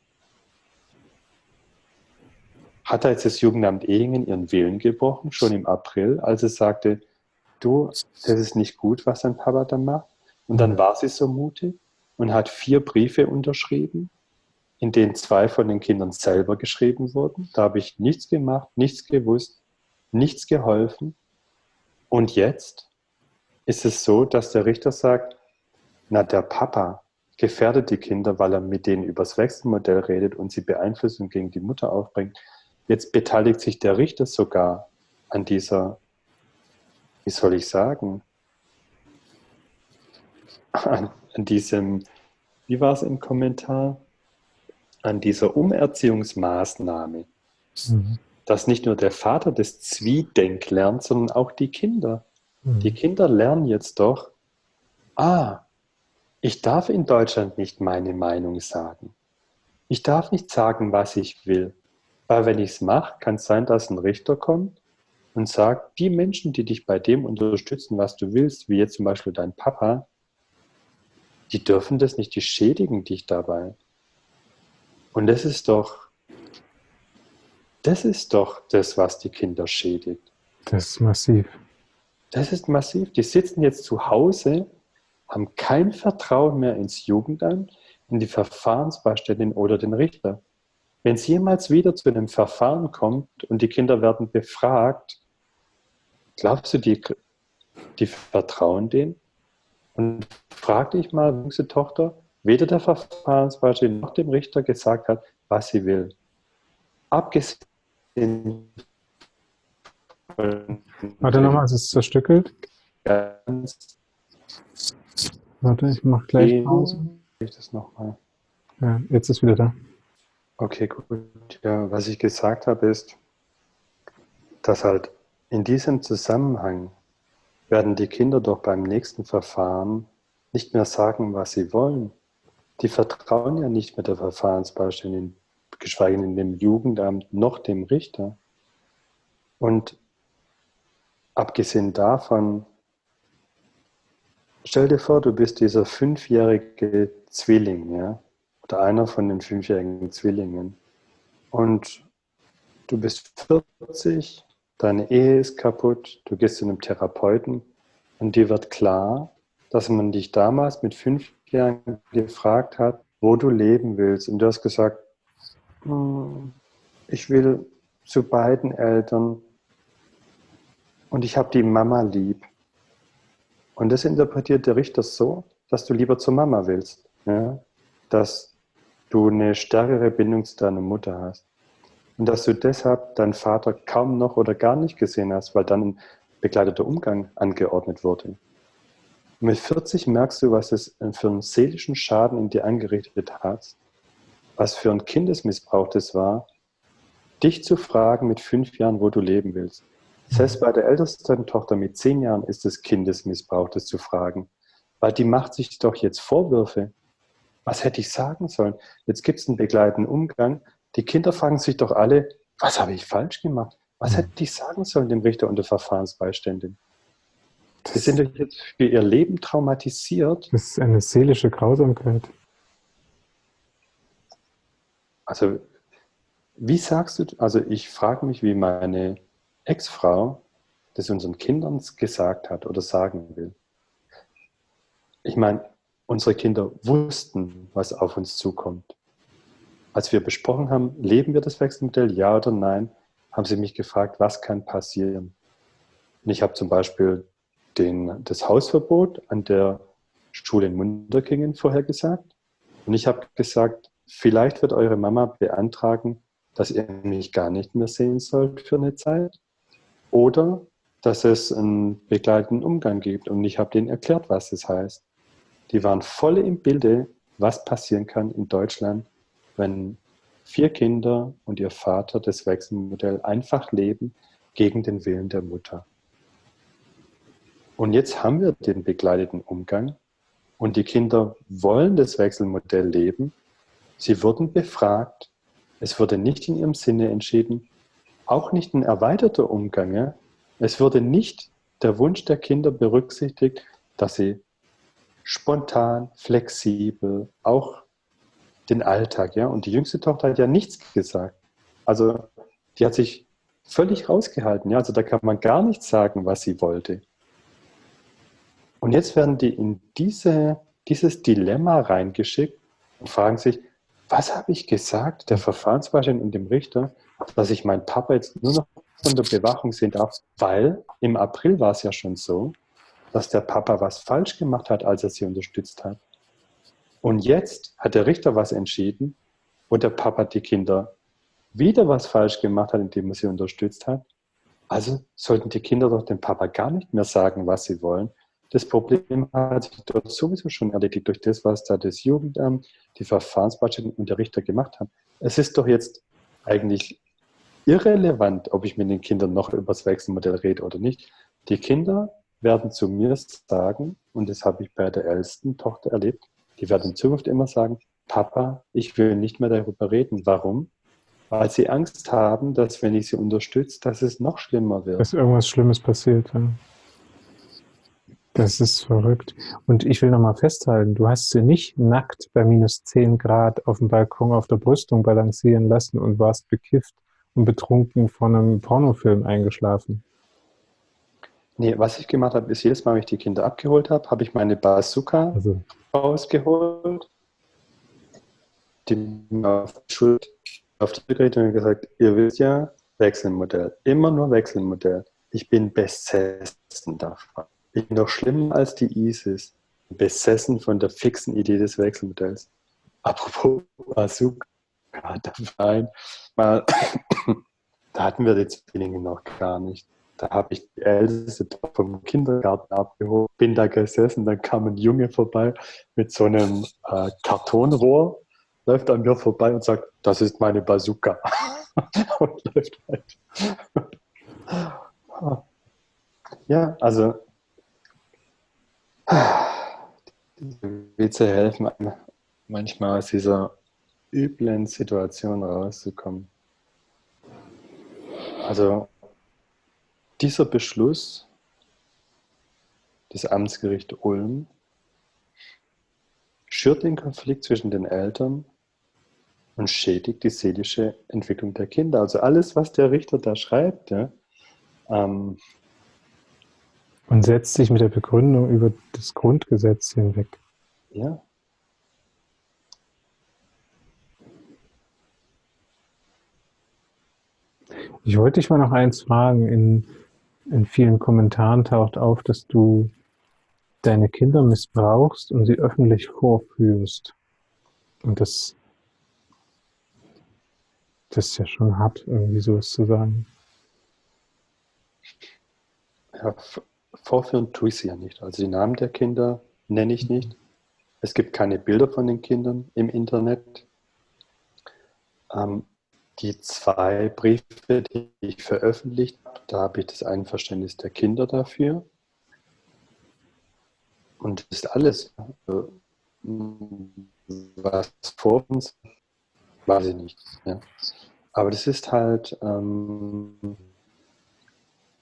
Hat da jetzt das Jugendamt Ehingen ihren Willen gebrochen, schon im April, als es sagte, du, das ist nicht gut, was dein Papa da macht? Und dann war sie so mutig und hat vier Briefe unterschrieben, in denen zwei von den Kindern selber geschrieben wurden. Da habe ich nichts gemacht, nichts gewusst, nichts geholfen. Und jetzt ist es so, dass der Richter sagt, na, der Papa gefährdet die Kinder, weil er mit denen übers Wechselmodell redet und sie Beeinflussung gegen die Mutter aufbringt. Jetzt beteiligt sich der Richter sogar an dieser, wie soll ich sagen, an, an diesem, wie war es im Kommentar, an dieser Umerziehungsmaßnahme, mhm. dass nicht nur der Vater das Zwiedenk lernt, sondern auch die Kinder. Mhm. Die Kinder lernen jetzt doch, ah, ich darf in Deutschland nicht meine Meinung sagen. Ich darf nicht sagen, was ich will. Weil wenn ich es mache, kann es sein, dass ein Richter kommt und sagt, die Menschen, die dich bei dem unterstützen, was du willst, wie jetzt zum Beispiel dein Papa, die dürfen das nicht, die schädigen dich dabei. Und das ist doch, das ist doch das, was die Kinder schädigt. Das ist massiv. Das ist massiv. Die sitzen jetzt zu Hause, haben kein Vertrauen mehr ins Jugendamt, in die Verfahrensbeiständin oder den Richter. Wenn es jemals wieder zu einem Verfahren kommt und die Kinder werden befragt, glaubst du, die, die vertrauen denen? Und frag dich mal, jüngste Tochter, weder der Verfahrensbeiständin noch dem Richter gesagt hat, was sie will. Abgesehen Warte nochmal, es ist zerstückelt. Ganz Warte, ich mache gleich Pause. Ich das nochmal. Ja, jetzt ist wieder da. Okay, gut. Ja, was ich gesagt habe, ist, dass halt in diesem Zusammenhang werden die Kinder doch beim nächsten Verfahren nicht mehr sagen, was sie wollen. Die vertrauen ja nicht mehr der Verfahrensbeiständin, geschweige denn dem Jugendamt noch dem Richter. Und abgesehen davon, stell dir vor, du bist dieser fünfjährige Zwilling, ja? Oder einer von den fünfjährigen Zwillingen. Und du bist 40, deine Ehe ist kaputt, du gehst zu einem Therapeuten und dir wird klar, dass man dich damals mit fünf Jahren gefragt hat, wo du leben willst. Und du hast gesagt, hm, ich will zu beiden Eltern und ich habe die Mama lieb. Und das interpretiert der Richter so, dass du lieber zur Mama willst. Ja? Dass du eine stärkere Bindung zu deiner Mutter hast. Und dass du deshalb deinen Vater kaum noch oder gar nicht gesehen hast, weil dann ein begleiteter Umgang angeordnet wurde. Und mit 40 merkst du, was es für einen seelischen Schaden in dir angerichtet hat, was für ein Kindesmissbrauch das war, dich zu fragen mit fünf Jahren, wo du leben willst. Selbst bei der ältesten Tochter mit zehn Jahren ist es Kindesmissbrauch, das zu fragen, weil die macht sich doch jetzt Vorwürfe was hätte ich sagen sollen? Jetzt gibt es einen begleitenden Umgang. Die Kinder fragen sich doch alle, was habe ich falsch gemacht? Was hm. hätte ich sagen sollen dem Richter und der Verfahrensbeiständin? Sie sind doch jetzt für ihr Leben traumatisiert. Das ist eine seelische Grausamkeit. Also, wie sagst du, also ich frage mich, wie meine Ex-Frau das unseren Kindern gesagt hat oder sagen will. Ich meine, unsere Kinder wussten, was auf uns zukommt. Als wir besprochen haben, leben wir das Wechselmodell, ja oder nein, haben sie mich gefragt, was kann passieren. Und ich habe zum Beispiel den, das Hausverbot an der Schule in Munderkingen vorhergesagt. Und ich habe gesagt, vielleicht wird eure Mama beantragen, dass ihr mich gar nicht mehr sehen sollt für eine Zeit. Oder dass es einen begleitenden Umgang gibt. Und ich habe denen erklärt, was das heißt die waren voll im Bilde, was passieren kann in Deutschland, wenn vier Kinder und ihr Vater das Wechselmodell einfach leben gegen den Willen der Mutter. Und jetzt haben wir den begleiteten Umgang und die Kinder wollen das Wechselmodell leben. Sie wurden befragt. Es wurde nicht in ihrem Sinne entschieden, auch nicht ein erweiterter Umgang. Es wurde nicht der Wunsch der Kinder berücksichtigt, dass sie spontan, flexibel, auch den Alltag, ja. Und die jüngste Tochter hat ja nichts gesagt. Also die hat sich völlig rausgehalten, ja. Also da kann man gar nicht sagen, was sie wollte. Und jetzt werden die in diese, dieses Dilemma reingeschickt und fragen sich, was habe ich gesagt, der Verfahrensbeamtin und dem Richter, dass ich meinen Papa jetzt nur noch von der Bewachung sehen darf, weil im April war es ja schon so, dass der Papa was falsch gemacht hat, als er sie unterstützt hat. Und jetzt hat der Richter was entschieden und der Papa die Kinder wieder was falsch gemacht hat, indem er sie unterstützt hat. Also sollten die Kinder doch dem Papa gar nicht mehr sagen, was sie wollen. Das Problem hat sich dort sowieso schon erledigt durch das, was da das Jugendamt, die Verfahrensbeamtin und der Richter gemacht haben. Es ist doch jetzt eigentlich irrelevant, ob ich mit den Kindern noch über das Wechselmodell rede oder nicht. Die Kinder werden zu mir sagen, und das habe ich bei der ältesten Tochter erlebt, die werden in Zukunft immer sagen, Papa, ich will nicht mehr darüber reden. Warum? Weil sie Angst haben, dass wenn ich sie unterstütze, dass es noch schlimmer wird. Dass irgendwas Schlimmes passiert. Ja. Das ist verrückt. Und ich will nochmal festhalten, du hast sie nicht nackt bei minus 10 Grad auf dem Balkon auf der Brüstung balancieren lassen und warst bekifft und betrunken von einem Pornofilm eingeschlafen. Nee, was ich gemacht habe, ist jedes Mal, wenn ich die Kinder abgeholt habe, habe ich meine Bazooka also. rausgeholt, die auf die Schuld auf die Geräte und gesagt, ihr wisst ja, Wechselmodell. Immer nur Wechselmodell. Ich bin besessen davon. Ich bin noch schlimmer als die ISIS. Besessen von der fixen Idee des Wechselmodells. Apropos Bazooka, da mal, da hatten wir die Zwillinge noch gar nicht. Da habe ich die älteste vom Kindergarten abgeholt, bin da gesessen, dann kam ein Junge vorbei mit so einem äh, Kartonrohr, läuft an mir vorbei und sagt, das ist meine Bazooka. und läuft weiter. ja, also diese Witze helfen einem manchmal aus dieser üblen Situation rauszukommen. Also dieser Beschluss des Amtsgerichts Ulm schürt den Konflikt zwischen den Eltern und schädigt die seelische Entwicklung der Kinder. Also alles, was der Richter da schreibt, ja, ähm, und setzt sich mit der Begründung über das Grundgesetz hinweg. Ja. Ich wollte dich mal noch eins fragen. In, in vielen Kommentaren taucht auf, dass du deine Kinder missbrauchst und sie öffentlich vorführst. Und das, das ist ja schon hart, irgendwie sowas zu sagen. Ja, vorführen tue ich sie ja nicht. Also die Namen der Kinder nenne ich nicht. Es gibt keine Bilder von den Kindern im Internet. Ähm, die zwei Briefe, die ich veröffentlicht habe, da habe ich das Einverständnis der Kinder dafür. Und das ist alles. Also, was vor uns, weiß ich nicht. Ja. Aber das ist halt ähm,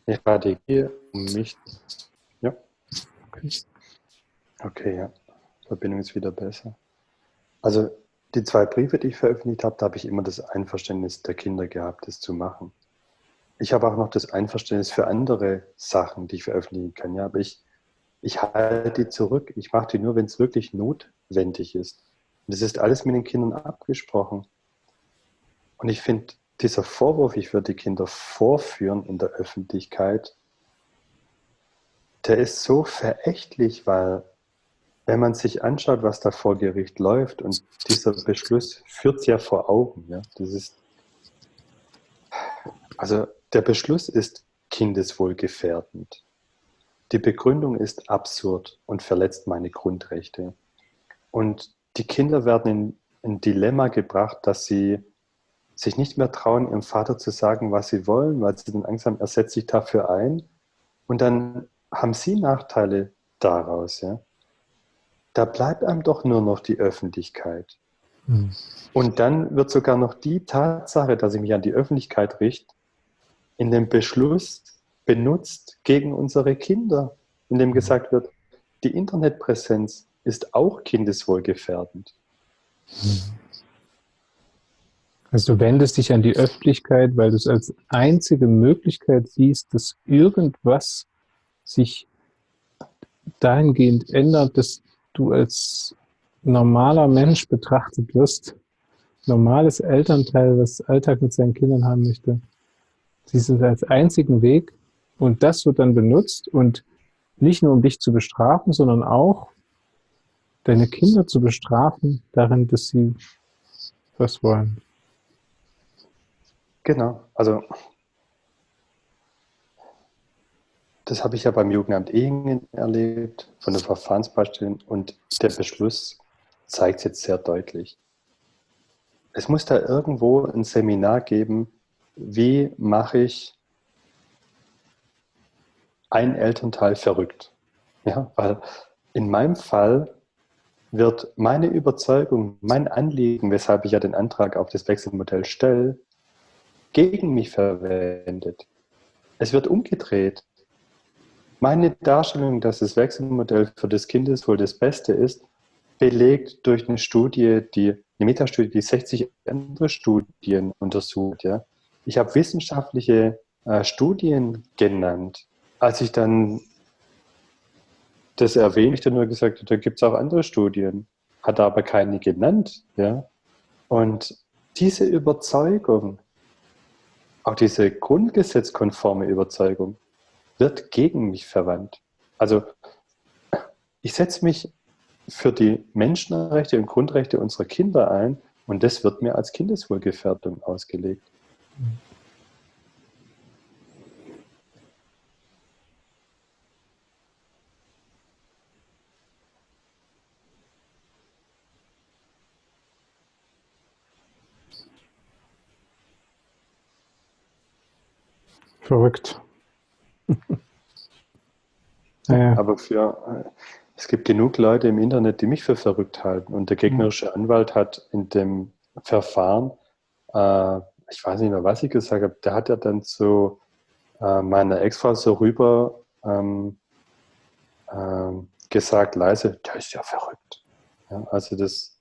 eine Strategie, um mich. Ja. Okay. okay, ja. Verbindung ist wieder besser. Also die zwei Briefe, die ich veröffentlicht habe, da habe ich immer das Einverständnis der Kinder gehabt, das zu machen. Ich habe auch noch das Einverständnis für andere Sachen, die ich veröffentlichen kann. Ja, aber ich, ich halte die zurück. Ich mache die nur, wenn es wirklich notwendig ist. Und das ist alles mit den Kindern abgesprochen. Und ich finde, dieser Vorwurf, ich würde die Kinder vorführen in der Öffentlichkeit, der ist so verächtlich, weil wenn man sich anschaut, was da vor Gericht läuft und dieser Beschluss führt es ja vor Augen. Ja? Das ist, also der Beschluss ist kindeswohlgefährdend. Die Begründung ist absurd und verletzt meine Grundrechte. Und die Kinder werden in ein Dilemma gebracht, dass sie sich nicht mehr trauen, ihrem Vater zu sagen, was sie wollen, weil sie dann Angst haben, er setzt sich dafür ein. Und dann haben sie Nachteile daraus. Ja? Da bleibt einem doch nur noch die Öffentlichkeit. Mhm. Und dann wird sogar noch die Tatsache, dass ich mich an die Öffentlichkeit richte, in dem Beschluss benutzt gegen unsere Kinder, in dem gesagt wird, die Internetpräsenz ist auch kindeswohlgefährdend. Also du wendest dich an die Öffentlichkeit, weil du es als einzige Möglichkeit siehst, dass irgendwas sich dahingehend ändert, dass du als normaler Mensch betrachtet wirst, normales Elternteil, das Alltag mit seinen Kindern haben möchte. Du es als einzigen Weg und das wird dann benutzt und nicht nur um dich zu bestrafen, sondern auch deine Kinder zu bestrafen darin, dass sie was wollen. Genau, also das habe ich ja beim Jugendamt Ehingen erlebt, von den Verfahrensbeiständen und der Beschluss zeigt es jetzt sehr deutlich. Es muss da irgendwo ein Seminar geben, wie mache ich ein Elternteil verrückt. Ja, weil in meinem Fall wird meine Überzeugung, mein Anliegen, weshalb ich ja den Antrag auf das Wechselmodell stelle, gegen mich verwendet. Es wird umgedreht. Meine Darstellung, dass das Wechselmodell für das Kindeswohl das Beste ist, belegt durch eine Studie, die, eine Metastudie, die 60 andere Studien untersucht. Ja. Ich habe wissenschaftliche äh, Studien genannt. Als ich dann das erwähne, ich dann nur gesagt, da gibt es auch andere Studien, hat aber keine genannt. Ja? Und diese Überzeugung, auch diese grundgesetzkonforme Überzeugung, wird gegen mich verwandt. Also ich setze mich für die Menschenrechte und Grundrechte unserer Kinder ein und das wird mir als Kindeswohlgefährdung ausgelegt. Verrückt. naja. Aber für, es gibt genug Leute im Internet, die mich für verrückt halten. Und der gegnerische mhm. Anwalt hat in dem Verfahren, äh, ich weiß nicht mehr, was ich gesagt habe, der hat ja dann zu äh, meiner Ex-Frau so rüber ähm, äh, gesagt, leise, der ist ja verrückt. Ja, also das.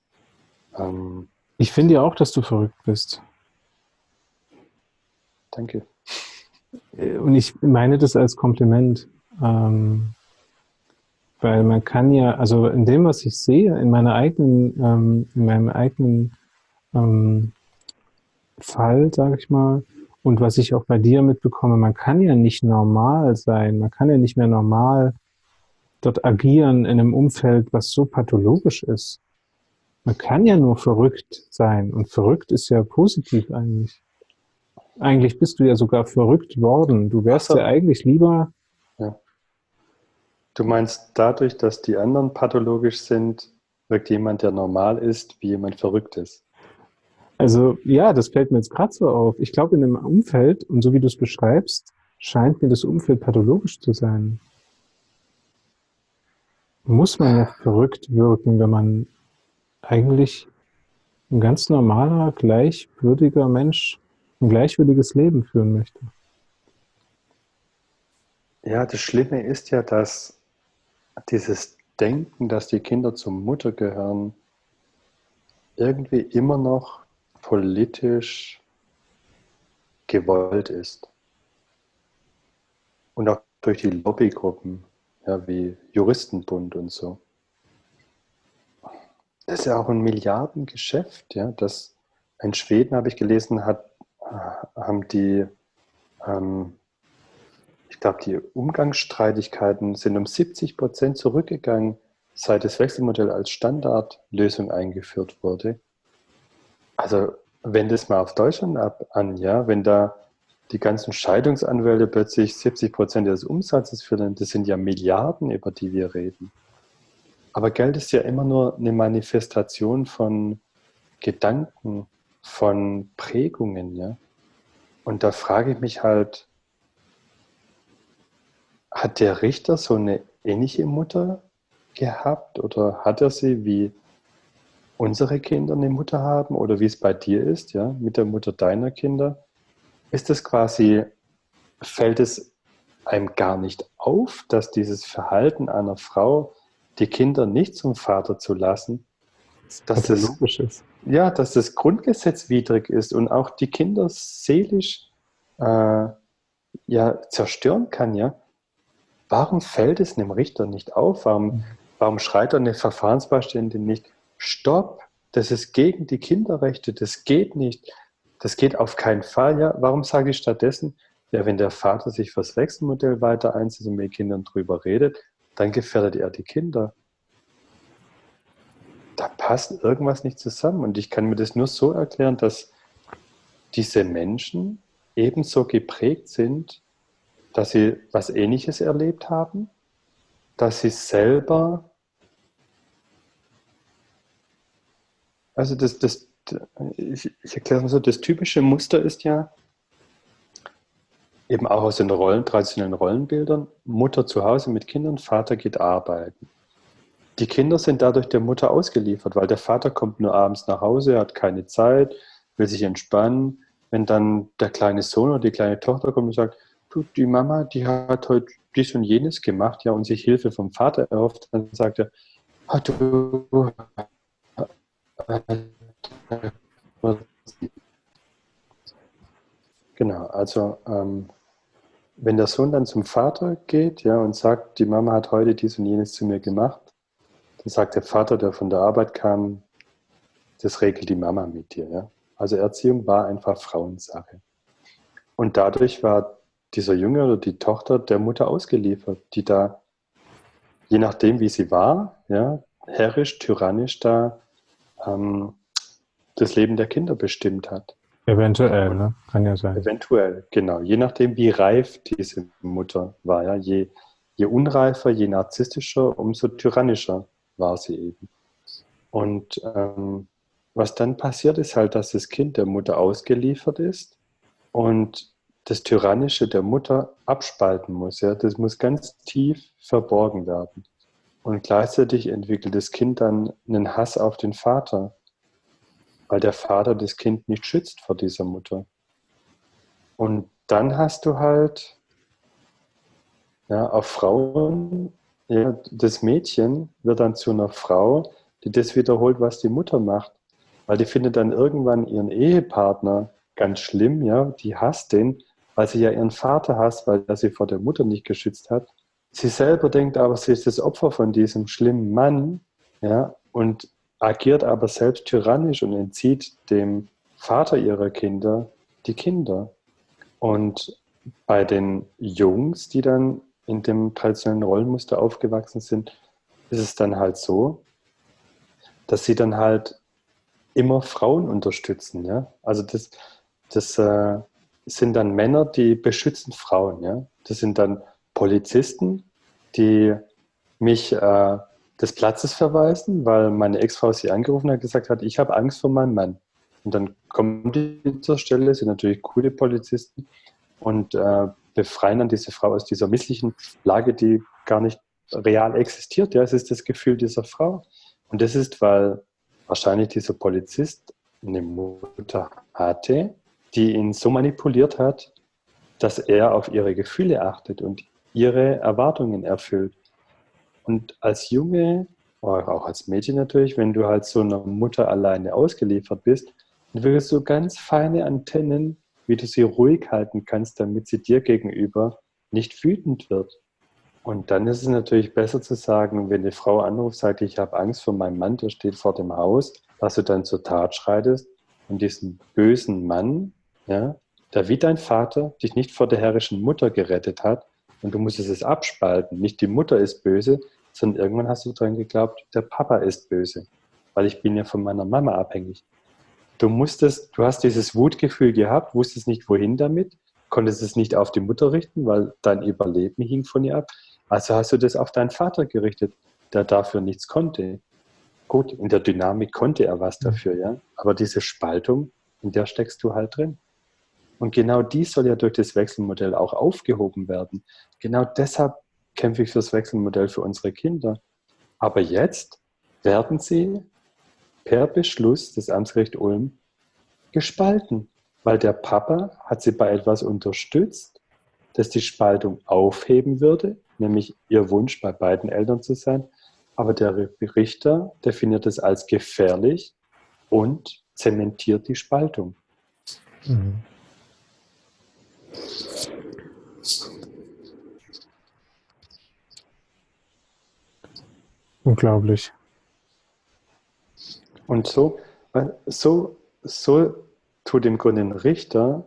Ähm, ich finde ja auch, dass du verrückt bist. Danke. Äh, und ich meine das als Kompliment. Ähm, weil man kann ja, also in dem, was ich sehe, in meiner eigenen, ähm, in meinem eigenen ähm, Fall, sage ich mal, und was ich auch bei dir mitbekomme, man kann ja nicht normal sein, man kann ja nicht mehr normal dort agieren in einem Umfeld, was so pathologisch ist. Man kann ja nur verrückt sein und verrückt ist ja positiv eigentlich. Eigentlich bist du ja sogar verrückt worden. Du wärst so. ja eigentlich lieber. Ja. Du meinst, dadurch, dass die anderen pathologisch sind, wirkt jemand, der normal ist, wie jemand verrückt ist. Also ja, das fällt mir jetzt gerade so auf. Ich glaube, in einem Umfeld, und so wie du es beschreibst, scheint mir das Umfeld pathologisch zu sein. Muss man ja verrückt wirken, wenn man eigentlich ein ganz normaler, gleichwürdiger Mensch ein gleichwürdiges Leben führen möchte. Ja, das Schlimme ist ja, dass dieses Denken, dass die Kinder zur Mutter gehören, irgendwie immer noch politisch gewollt ist. Und auch durch die Lobbygruppen, ja, wie Juristenbund und so. Das ist ja auch ein Milliardengeschäft, ja, das in Schweden, habe ich gelesen, hat haben die, ähm, ich glaube, die Umgangsstreitigkeiten sind um 70 Prozent zurückgegangen, seit das Wechselmodell als Standardlösung eingeführt wurde. Also wenn das mal auf Deutschland ab an, ja, wenn da die ganzen Scheidungsanwälte plötzlich 70 Prozent des Umsatzes führen, das sind ja Milliarden, über die wir reden. Aber Geld ist ja immer nur eine Manifestation von Gedanken, von Prägungen, ja. Und da frage ich mich halt, hat der Richter so eine ähnliche Mutter gehabt oder hat er sie wie unsere Kinder eine Mutter haben oder wie es bei dir ist, ja, mit der Mutter deiner Kinder, ist es quasi, fällt es einem gar nicht auf, dass dieses Verhalten einer Frau, die Kinder nicht zum Vater zu lassen, dass das, logisch ist. Ja, dass das grundgesetzwidrig ist und auch die Kinder seelisch äh, ja, zerstören kann, ja. Warum fällt es einem Richter nicht auf? Warum, mhm. warum schreit eine Verfahrensbeistände nicht, stopp, das ist gegen die Kinderrechte, das geht nicht, das geht auf keinen Fall. Ja, warum sage ich stattdessen, ja, wenn der Vater sich fürs Wechselmodell weiter einsetzt und mit Kindern drüber redet, dann gefährdet er die Kinder. Passt irgendwas nicht zusammen. Und ich kann mir das nur so erklären, dass diese Menschen ebenso geprägt sind, dass sie was Ähnliches erlebt haben, dass sie selber Also das, das, ich, ich erkläre mal so, das typische Muster ist ja, eben auch aus den Rollen, traditionellen Rollenbildern, Mutter zu Hause mit Kindern, Vater geht arbeiten. Die Kinder sind dadurch der Mutter ausgeliefert, weil der Vater kommt nur abends nach Hause, hat keine Zeit, will sich entspannen. Wenn dann der kleine Sohn oder die kleine Tochter kommt und sagt, du, die Mama, die hat heute dies und jenes gemacht, ja, und sich Hilfe vom Vater erhofft, dann sagt er, ah, du Genau, also ähm, wenn der Sohn dann zum Vater geht ja, und sagt, die Mama hat heute dies und jenes zu mir gemacht, dann sagt der Vater, der von der Arbeit kam, das regelt die Mama mit dir. Ja? Also Erziehung war einfach Frauensache. Und dadurch war dieser Junge oder die Tochter der Mutter ausgeliefert, die da, je nachdem wie sie war, ja, herrisch, tyrannisch da ähm, das Leben der Kinder bestimmt hat. Eventuell, ne? Kann ja sein. Eventuell, genau. Je nachdem, wie reif diese Mutter war. Ja? Je, je unreifer, je narzisstischer, umso tyrannischer war sie eben. Und ähm, was dann passiert, ist halt, dass das Kind der Mutter ausgeliefert ist und das Tyrannische der Mutter abspalten muss. Ja? Das muss ganz tief verborgen werden. Und gleichzeitig entwickelt das Kind dann einen Hass auf den Vater weil der Vater das Kind nicht schützt vor dieser Mutter. Und dann hast du halt ja, auf Frauen, ja, das Mädchen wird dann zu einer Frau, die das wiederholt, was die Mutter macht. Weil die findet dann irgendwann ihren Ehepartner ganz schlimm, ja, die hasst den, weil sie ja ihren Vater hasst, weil er sie vor der Mutter nicht geschützt hat. Sie selber denkt aber, sie ist das Opfer von diesem schlimmen Mann, ja, und agiert aber selbst tyrannisch und entzieht dem Vater ihrer Kinder die Kinder. Und bei den Jungs, die dann in dem traditionellen Rollenmuster aufgewachsen sind, ist es dann halt so, dass sie dann halt immer Frauen unterstützen. Ja? Also das, das äh, sind dann Männer, die beschützen Frauen. Ja? Das sind dann Polizisten, die mich äh, des Platzes verweisen, weil meine Ex-Frau sie angerufen hat und gesagt hat, ich habe Angst vor meinem Mann. Und dann kommen die zur Stelle, sind natürlich coole Polizisten und äh, befreien dann diese Frau aus dieser misslichen Lage, die gar nicht real existiert. Ja, es ist das Gefühl dieser Frau. Und das ist, weil wahrscheinlich dieser Polizist eine Mutter hatte, die ihn so manipuliert hat, dass er auf ihre Gefühle achtet und ihre Erwartungen erfüllt. Und als Junge, auch als Mädchen natürlich, wenn du halt so einer Mutter alleine ausgeliefert bist, wirst du ganz feine Antennen, wie du sie ruhig halten kannst, damit sie dir gegenüber nicht wütend wird. Und dann ist es natürlich besser zu sagen, wenn die Frau anruft, sagt, ich habe Angst vor meinem Mann, der steht vor dem Haus, dass du dann zur Tat schreitest und diesen bösen Mann, ja, der wie dein Vater dich nicht vor der herrischen Mutter gerettet hat, und du musstest es abspalten. Nicht die Mutter ist böse, sondern irgendwann hast du dran geglaubt, der Papa ist böse, weil ich bin ja von meiner Mama abhängig. Du musstest, du hast dieses Wutgefühl gehabt, wusstest nicht wohin damit, konntest es nicht auf die Mutter richten, weil dein Überleben hing von ihr ab. Also hast du das auf deinen Vater gerichtet, der dafür nichts konnte. Gut, in der Dynamik konnte er was dafür, ja. Aber diese Spaltung, in der steckst du halt drin. Und genau die soll ja durch das Wechselmodell auch aufgehoben werden. Genau deshalb kämpfe ich fürs Wechselmodell für unsere Kinder. Aber jetzt werden sie per Beschluss des Amtsgericht Ulm gespalten, weil der Papa hat sie bei etwas unterstützt, das die Spaltung aufheben würde, nämlich ihr Wunsch, bei beiden Eltern zu sein. Aber der Richter definiert es als gefährlich und zementiert die Spaltung. Mhm. Unglaublich. Und so, so, so tut im Grunde ein Richter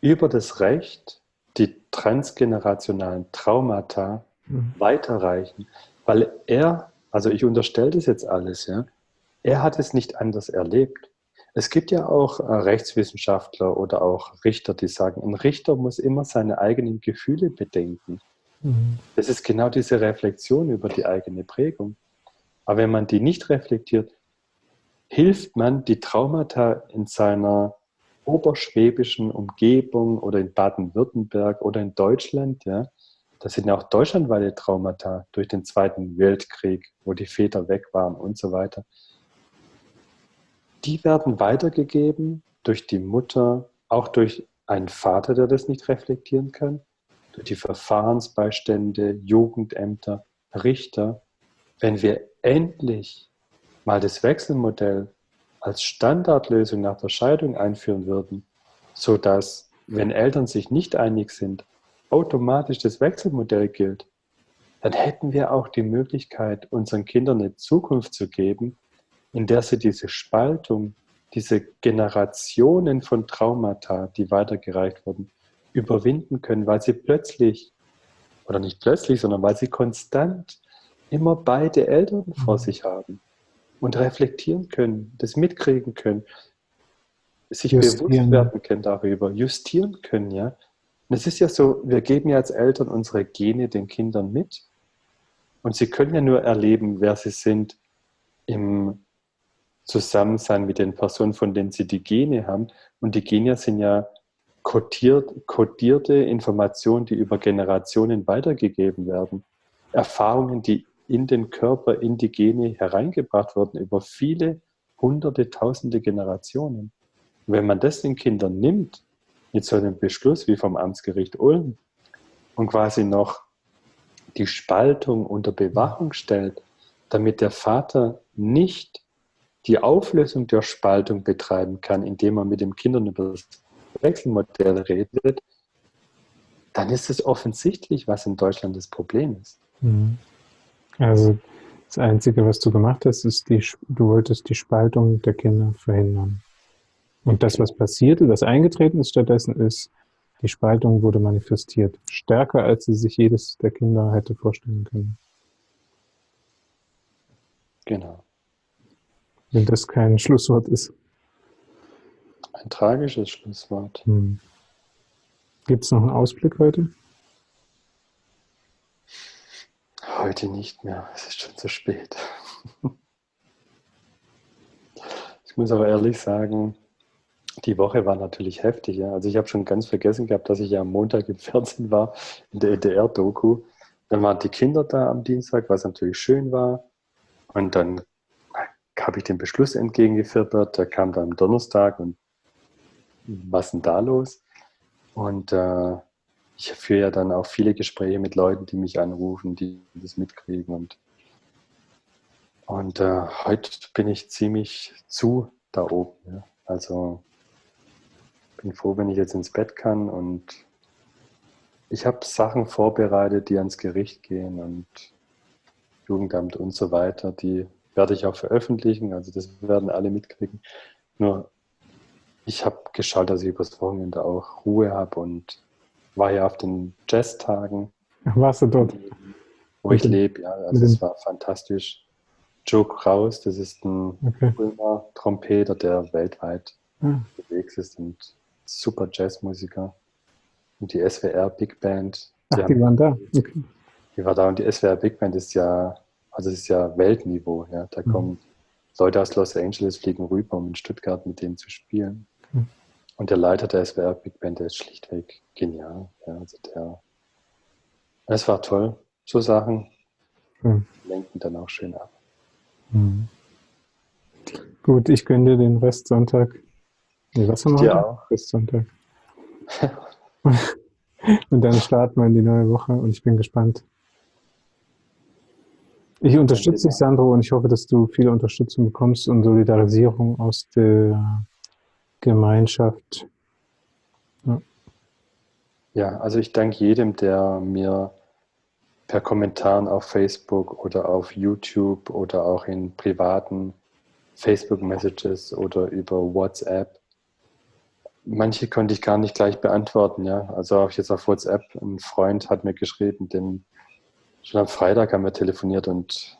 über das Recht die transgenerationalen Traumata mhm. weiterreichen, weil er, also ich unterstelle das jetzt alles, ja, er hat es nicht anders erlebt. Es gibt ja auch äh, Rechtswissenschaftler oder auch Richter, die sagen, ein Richter muss immer seine eigenen Gefühle bedenken. Mhm. Das ist genau diese Reflexion über die eigene Prägung. Aber wenn man die nicht reflektiert, hilft man, die Traumata in seiner oberschwäbischen Umgebung oder in Baden-Württemberg oder in Deutschland, ja, das sind ja auch deutschlandweite Traumata durch den Zweiten Weltkrieg, wo die Väter weg waren und so weiter. Die werden weitergegeben durch die Mutter, auch durch einen Vater, der das nicht reflektieren kann, durch die Verfahrensbeistände, Jugendämter, Richter. Wenn wir endlich mal das Wechselmodell als Standardlösung nach der Scheidung einführen würden, sodass, wenn Eltern sich nicht einig sind, automatisch das Wechselmodell gilt, dann hätten wir auch die Möglichkeit, unseren Kindern eine Zukunft zu geben, in der sie diese Spaltung, diese Generationen von Traumata, die weitergereicht wurden, überwinden können, weil sie plötzlich, oder nicht plötzlich, sondern weil sie konstant immer beide Eltern vor mhm. sich haben und reflektieren können, das mitkriegen können, sich justieren. bewusst werden können darüber, justieren können, ja. Und es ist ja so, wir geben ja als Eltern unsere Gene den Kindern mit und sie können ja nur erleben, wer sie sind im Zusammensein mit den Personen, von denen sie die Gene haben. Und die Gene sind ja kodiert, kodierte Informationen, die über Generationen weitergegeben werden. Erfahrungen, die in den Körper, in die Gene hereingebracht wurden über viele hunderte, tausende Generationen. Und wenn man das den Kindern nimmt, mit so einem Beschluss wie vom Amtsgericht Ulm und quasi noch die Spaltung unter Bewachung stellt, damit der Vater nicht die Auflösung der Spaltung betreiben kann, indem er mit den Kindern über das Wechselmodell redet, dann ist es offensichtlich, was in Deutschland das Problem ist. Mhm. Also das Einzige, was du gemacht hast, ist, die, du wolltest die Spaltung der Kinder verhindern. Und das, was passierte, was eingetreten ist stattdessen, ist, die Spaltung wurde manifestiert. Stärker, als sie sich jedes der Kinder hätte vorstellen können. Genau. Wenn das kein Schlusswort ist. Ein tragisches Schlusswort. Hm. Gibt es noch einen Ausblick heute? Heute nicht mehr, es ist schon zu spät. Ich muss aber ehrlich sagen, die Woche war natürlich heftig. Ja. Also ich habe schon ganz vergessen gehabt, dass ich ja am Montag im Fernsehen war, in der NDR-Doku. Dann waren die Kinder da am Dienstag, was natürlich schön war. Und dann habe ich den Beschluss entgegengefiebert. Der kam dann am Donnerstag und was denn da los? Und äh, ich führe ja dann auch viele Gespräche mit Leuten, die mich anrufen, die das mitkriegen. Und, und äh, heute bin ich ziemlich zu da oben. Ja. Also bin froh, wenn ich jetzt ins Bett kann und ich habe Sachen vorbereitet, die ans Gericht gehen und Jugendamt und so weiter. Die werde ich auch veröffentlichen, also das werden alle mitkriegen. Nur ich habe geschaut, dass ich übers Wochenende auch Ruhe habe und war ja auf den Jazztagen. Warst du dort? Wo ich lebe, ja. Also es war fantastisch. Joe Kraus, das ist ein okay. Trompeter, der weltweit ah. unterwegs ist und super Jazzmusiker. Und die SWR Big Band. Die, Ach, die haben, waren da? Okay. Die war da und die SWR Big Band ist ja, also ist ja Weltniveau. Ja. Da mhm. kommen Leute aus Los Angeles, fliegen rüber, um in Stuttgart mit denen zu spielen. Mhm. Und der Leiter der SWR Big Band, der ist schlichtweg genial. Ja, also der, es war toll. So Sachen mhm. lenken dann auch schön ab. Mhm. Gut, ich gönne dir den Rest Sonntag. Nee, was haben wir auch. Rest Sonntag. und dann starten wir in die neue Woche und ich bin gespannt. Ich unterstütze dich, Sandro, und ich hoffe, dass du viel Unterstützung bekommst und Solidarisierung aus der Gemeinschaft. Ja, also ich danke jedem, der mir per Kommentaren auf Facebook oder auf YouTube oder auch in privaten Facebook-Messages oder über WhatsApp. Manche konnte ich gar nicht gleich beantworten, ja. Also auch jetzt auf WhatsApp, ein Freund hat mir geschrieben, den schon am Freitag haben wir telefoniert und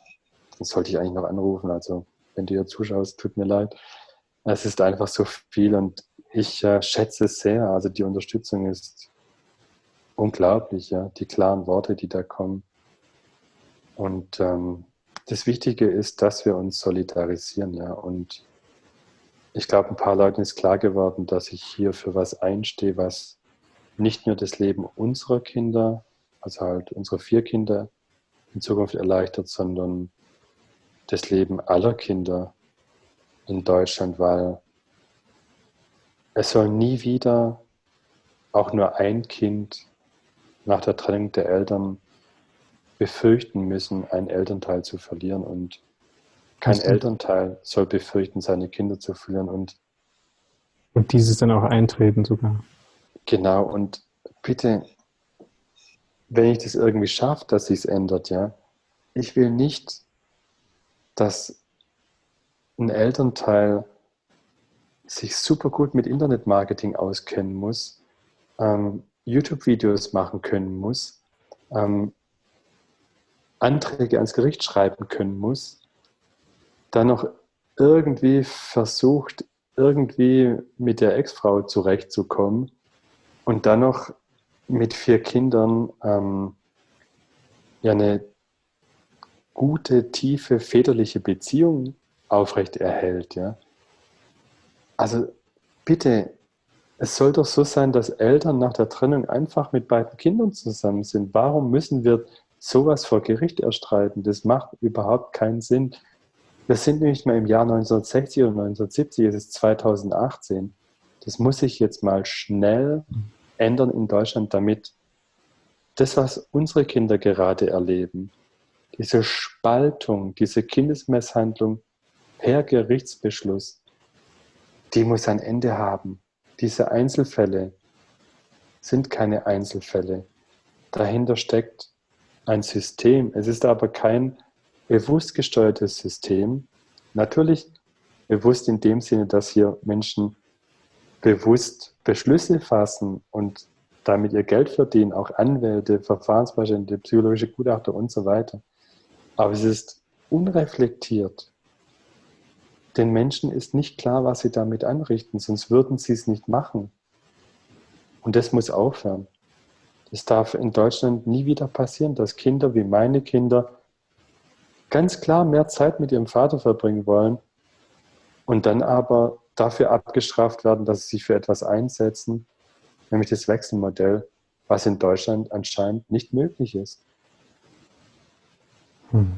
dann sollte ich eigentlich noch anrufen. Also wenn du hier zuschaust, tut mir leid. Es ist einfach so viel und ich äh, schätze es sehr. Also die Unterstützung ist unglaublich, ja. Die klaren Worte, die da kommen. Und ähm, das Wichtige ist, dass wir uns solidarisieren, ja. Und ich glaube, ein paar Leuten ist klar geworden, dass ich hier für was einstehe, was nicht nur das Leben unserer Kinder, also halt unsere vier Kinder in Zukunft erleichtert, sondern das Leben aller Kinder in Deutschland, weil es soll nie wieder auch nur ein Kind nach der Trennung der Eltern befürchten müssen, einen Elternteil zu verlieren. Und kein Elternteil soll befürchten, seine Kinder zu verlieren. Und, und dieses dann auch eintreten sogar. Genau, und bitte, wenn ich das irgendwie schaffe, dass sich es ändert, ja, ich will nicht, dass ein Elternteil sich super gut mit Internetmarketing auskennen muss, ähm, YouTube-Videos machen können muss, ähm, Anträge ans Gericht schreiben können muss, dann noch irgendwie versucht, irgendwie mit der Ex-Frau zurechtzukommen und dann noch mit vier Kindern ähm, ja eine gute, tiefe, väterliche Beziehung aufrecht erhält. Ja? Also bitte, es soll doch so sein, dass Eltern nach der Trennung einfach mit beiden Kindern zusammen sind. Warum müssen wir sowas vor Gericht erstreiten? Das macht überhaupt keinen Sinn. Wir sind nicht mehr im Jahr 1960 oder 1970, es ist 2018. Das muss sich jetzt mal schnell ändern in Deutschland, damit das, was unsere Kinder gerade erleben, diese Spaltung, diese Kindesmisshandlung per Gerichtsbeschluss, die muss ein Ende haben. Diese Einzelfälle sind keine Einzelfälle. Dahinter steckt ein System. Es ist aber kein bewusst gesteuertes System. Natürlich bewusst in dem Sinne, dass hier Menschen bewusst Beschlüsse fassen und damit ihr Geld verdienen, auch Anwälte, Verfahrensbeistände, psychologische Gutachter und so weiter. Aber es ist unreflektiert. Den Menschen ist nicht klar, was sie damit anrichten, sonst würden sie es nicht machen. Und das muss aufhören. Es darf in Deutschland nie wieder passieren, dass Kinder wie meine Kinder ganz klar mehr Zeit mit ihrem Vater verbringen wollen und dann aber dafür abgestraft werden, dass sie sich für etwas einsetzen, nämlich das Wechselmodell, was in Deutschland anscheinend nicht möglich ist. Hm.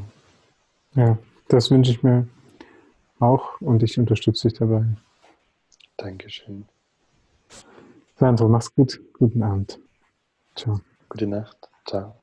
Ja, das wünsche ich mir auch und ich unterstütze dich dabei. Dankeschön. Sandro, mach's gut. Guten Abend. Ciao. Gute Nacht. Ciao.